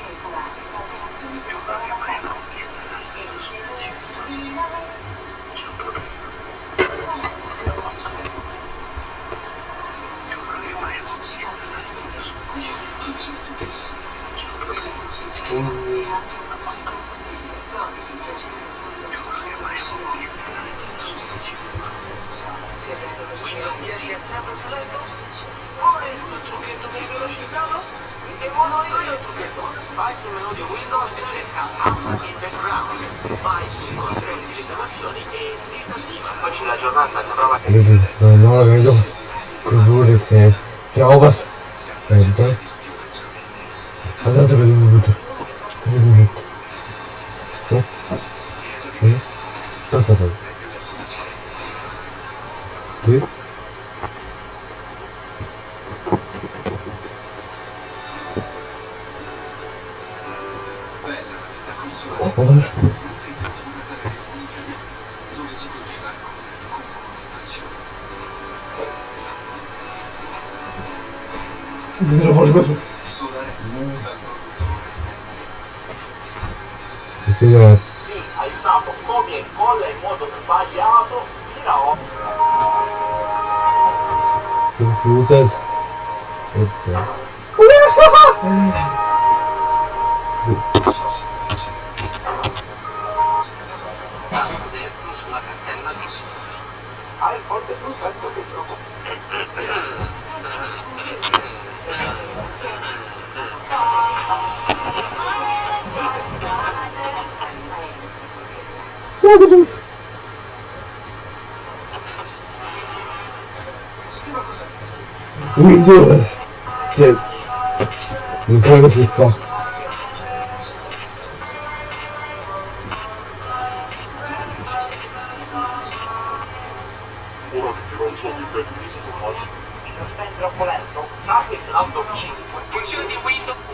って、迎えるんですか？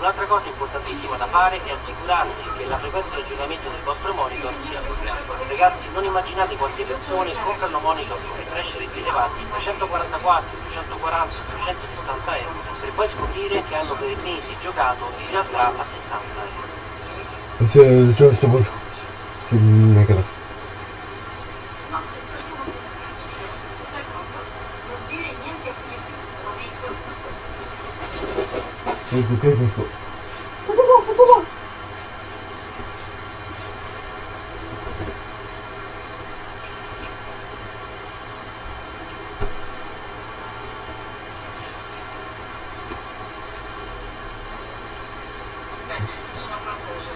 Un'altra cosa importantissima da fare è assicurarsi che la frequenza di aggiornamento del vostro monitor sia quella. Ragazzi, non immaginate quante persone comprano monitor con refresh rate elevati da 144, 240, 260 Hz per poi scoprire che hanno per mesi giocato in realtà a 60 Hz. えー、でかいフェンスを。武田さん、そこ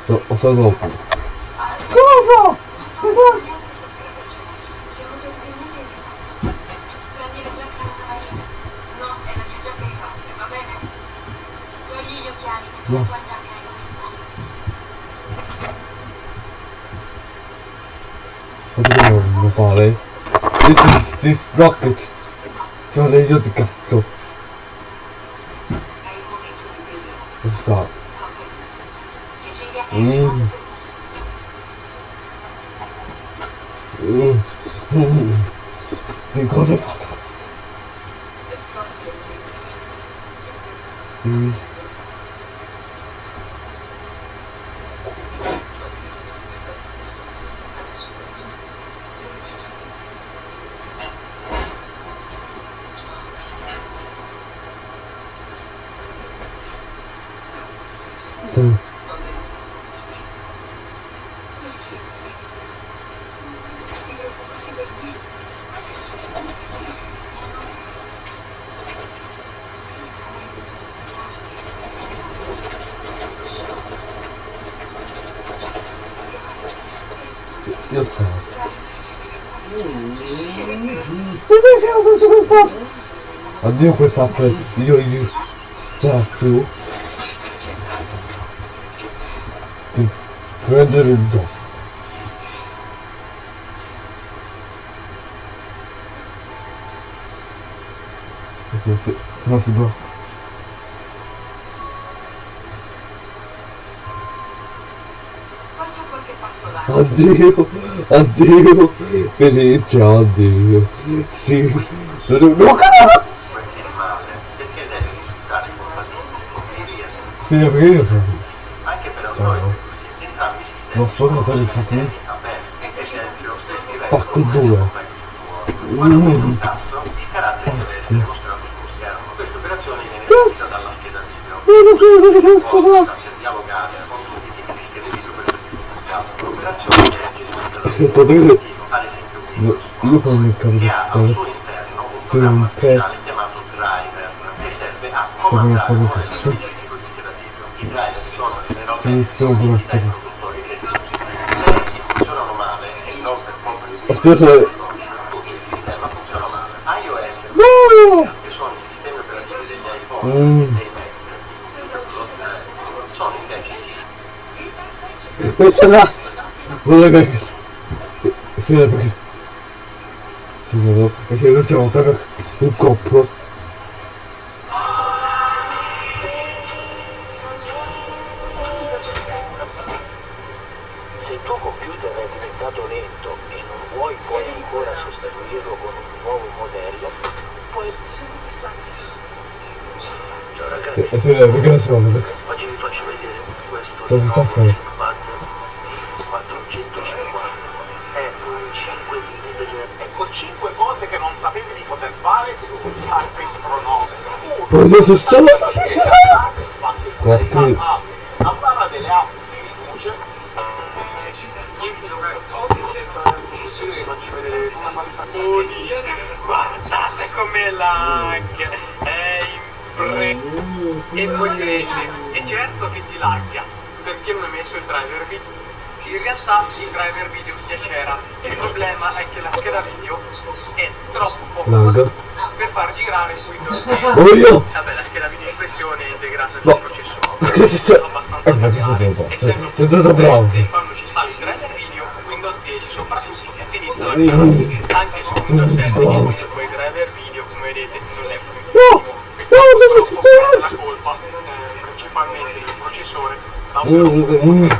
そう、おそぞうパンです。そうぞ rocket. Sono degli io di cazzo. Addio questa app. Io io. Cioè più. Ti prendere il gioco. Perché se no si blocca. Addio, addio, Venezia, addio. Sì, sono... No, cosa? Sì, perché io sono... Anche per. Android entrambi sistemi Non stai scrivendo Pacco due. quando prendi un tasto, il carattere deve essere mostrato sullo schermo. Questa operazione viene eseguita dalla scheda video. Non so cosa questo qua. Dialogare con tutti i tipi di schede video per servizio sbloccato. L'operazione viene gestita da Che sto dire... ad esempio No, io non mi che ha al suo interno un programma speciale chiamato driver che serve a Sono comandare un un sono generalmente Sì, sono un po' di cazzo. produttori dei dispositivi. Se essi funzionano male non per colpa di Aspetta. tutto il sistema funziona male. iOS No! Mm. Questa razza! Non è che... Sì, perché... Sì, no, e se non siamo proprio un coppo. ok 450 di ecco 5 cose che non sapevi di poter fare su Surface Pro 9 1 io su Surface Pro 9 Oh, io! Vabbè, la scheda video in questione è integrata No. nel processore. Cioè, eh, si sente. Sei stato bravo. Quando ci sta il driver video, Windows 10 soprattutto, inizia a girare. Anche su Windows 7 che quei driver video, come vedete, non è No! No, devo sistemare! la colpa eh, principalmente del processore. ma Mm,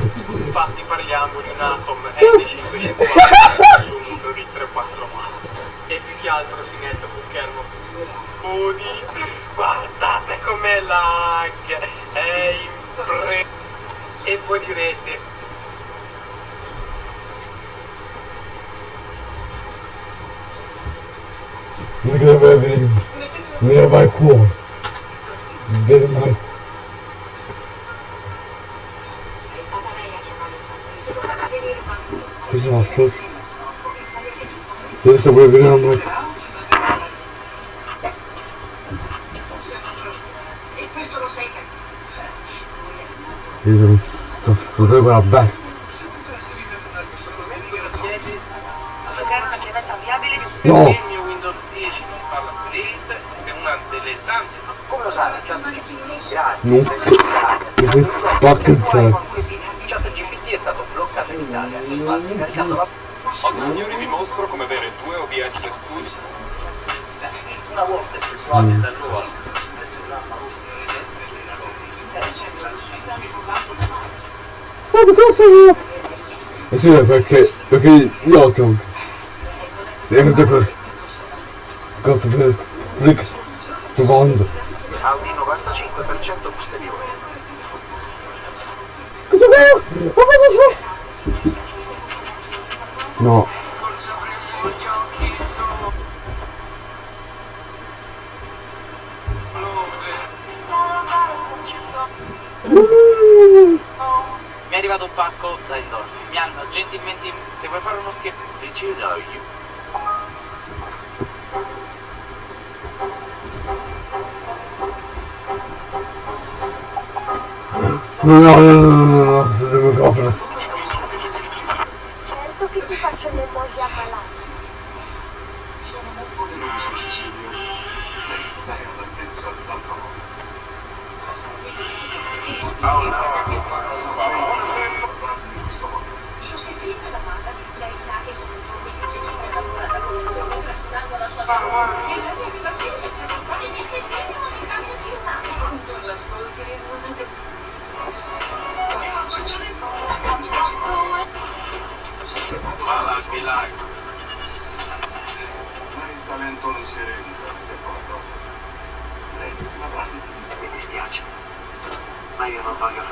update, questa è una delle tante. Come lo sai? ChatGPT. Non. Mi si spacca. ChatGPT è stato bloccato in Italia, infatti caricando la... Oggi signori vi mostro come avere due OBS Studio. Una volta effettuate Mm. dal Ma di cosa io? Eh sì, perché, perché io sono... Sì, questo qua. Cosa per Flix sto mondo. Audi 95% posteriore. Cosa fa? Ma cosa fa? No. Mi è arrivato un pacco da Endorphin. Mi hanno gentilmente... Se vuoi fare uno scherzo... Did you know you... No, no, no, no, no, no, questo devo coprire. Certo che ti faccio l'emoji ammalarsi. Giuseppina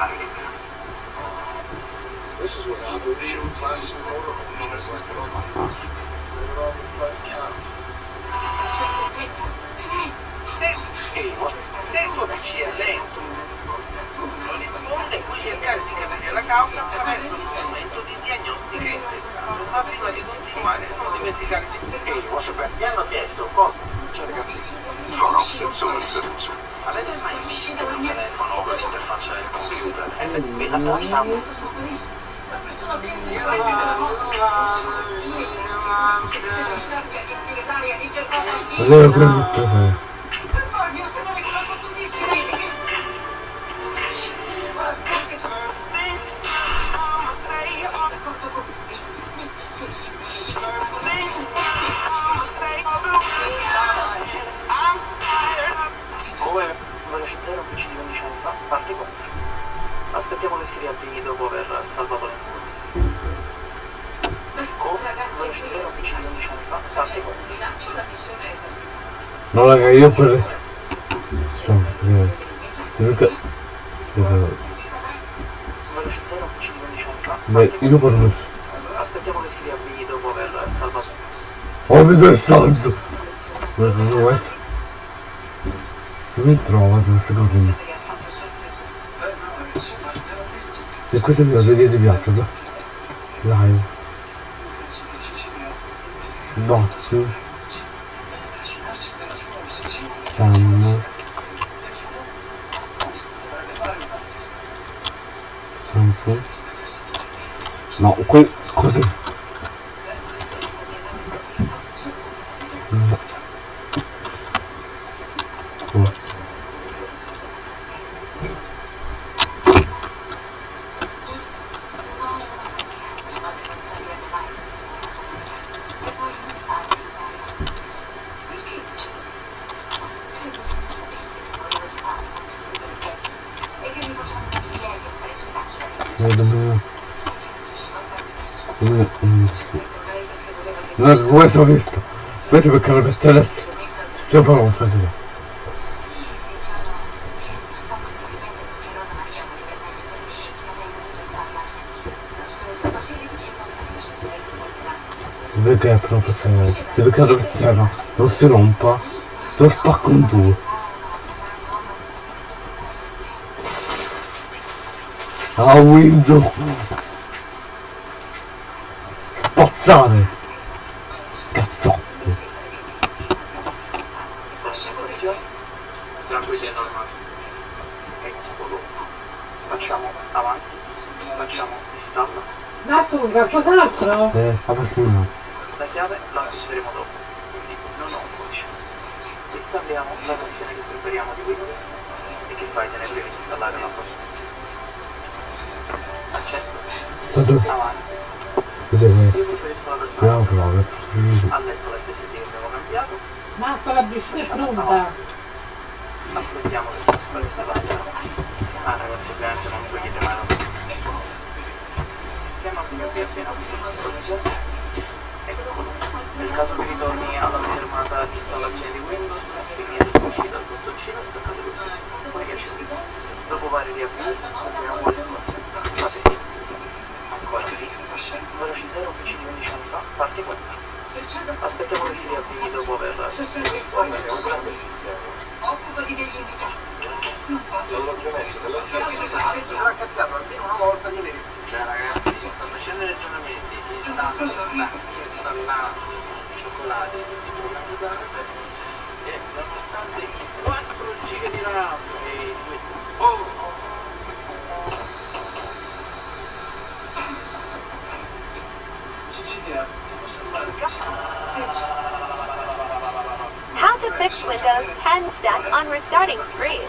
io non voglio fare l'immigrato. This is what happens in classic motorhomes. Just like they Living on the front counter. Se, ehi, se il tuo PC è lento, non risponde, puoi cercare di capire la causa attraverso uno strumento di diagnostica integrato. Ma prima di continuare, non dimenticare di... Ehi, mi hanno chiesto po'. Cioè ragazzi, farò sensore un su. Avete mai visto un telefono con l'interfaccia del computer? Mi la poi Cos'è la prima 0 PC di 11 anni fa, parte 4. Aspettiamo che si riavvii dopo aver salvato le mura. Con 0 PC di 11 anni fa, parte 4. No raga, io per... Sono prima. Se Luca... Se sono... Beh, io per lo Aspettiamo che si riavvii dopo aver salvato. Oh, mi sono stanzo! Non lo questo. Se mi trova questa cosa. Se questo video vi è piaciuto, live, bozzu, Sam, Samsung, no, quel, così, questo ho visto. Questo perché lo questo adesso. Stiamo fare. Vedi che è proprio che... Se perché lo vestiamo non si rompa, te lo spacco in due. A Windows! Spazzare! 好吧 Sarà capitato almeno una volta di avere. Cioè ragazzi, sto facendo i ragionamenti, mi sta, installando i cioccolati di tutti i programmi base nonostante i 4 giga di RAM i 2... How to fix Windows 10 stuck on restarting screen.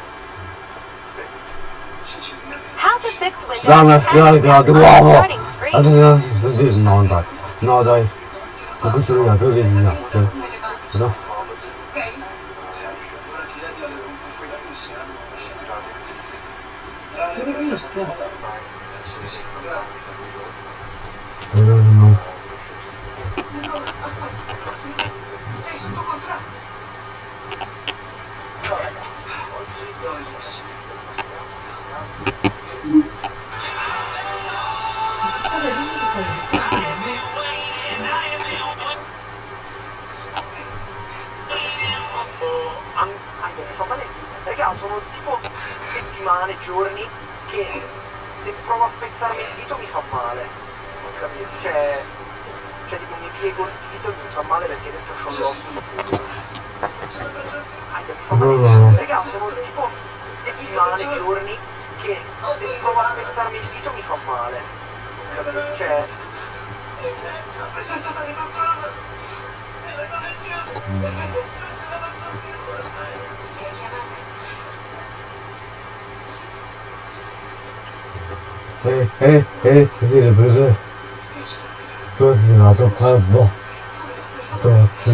Damn it, there we go, the lava! I think that's the no one. No, I died. Focus on the other giorni che se provo a spezzarmi il dito mi fa male. Non capito? Cioè, cioè tipo mi piego il dito e mi fa male perché dentro c'ho l'osso scuro. Aia, mi fa male. Raga, sono tipo settimane, giorni che se provo a spezzarmi il dito mi fa male. Non capito? Cioè... Hé, hé, hé, c'est le bleu. Toi, c'est un ton frère, bon. Toi, tu...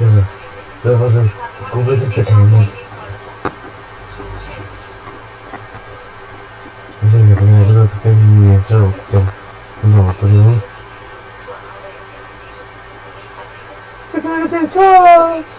Yeah, that wasn't completely technical. 突然に熱を起きて、今はこれを。なくなるでしょ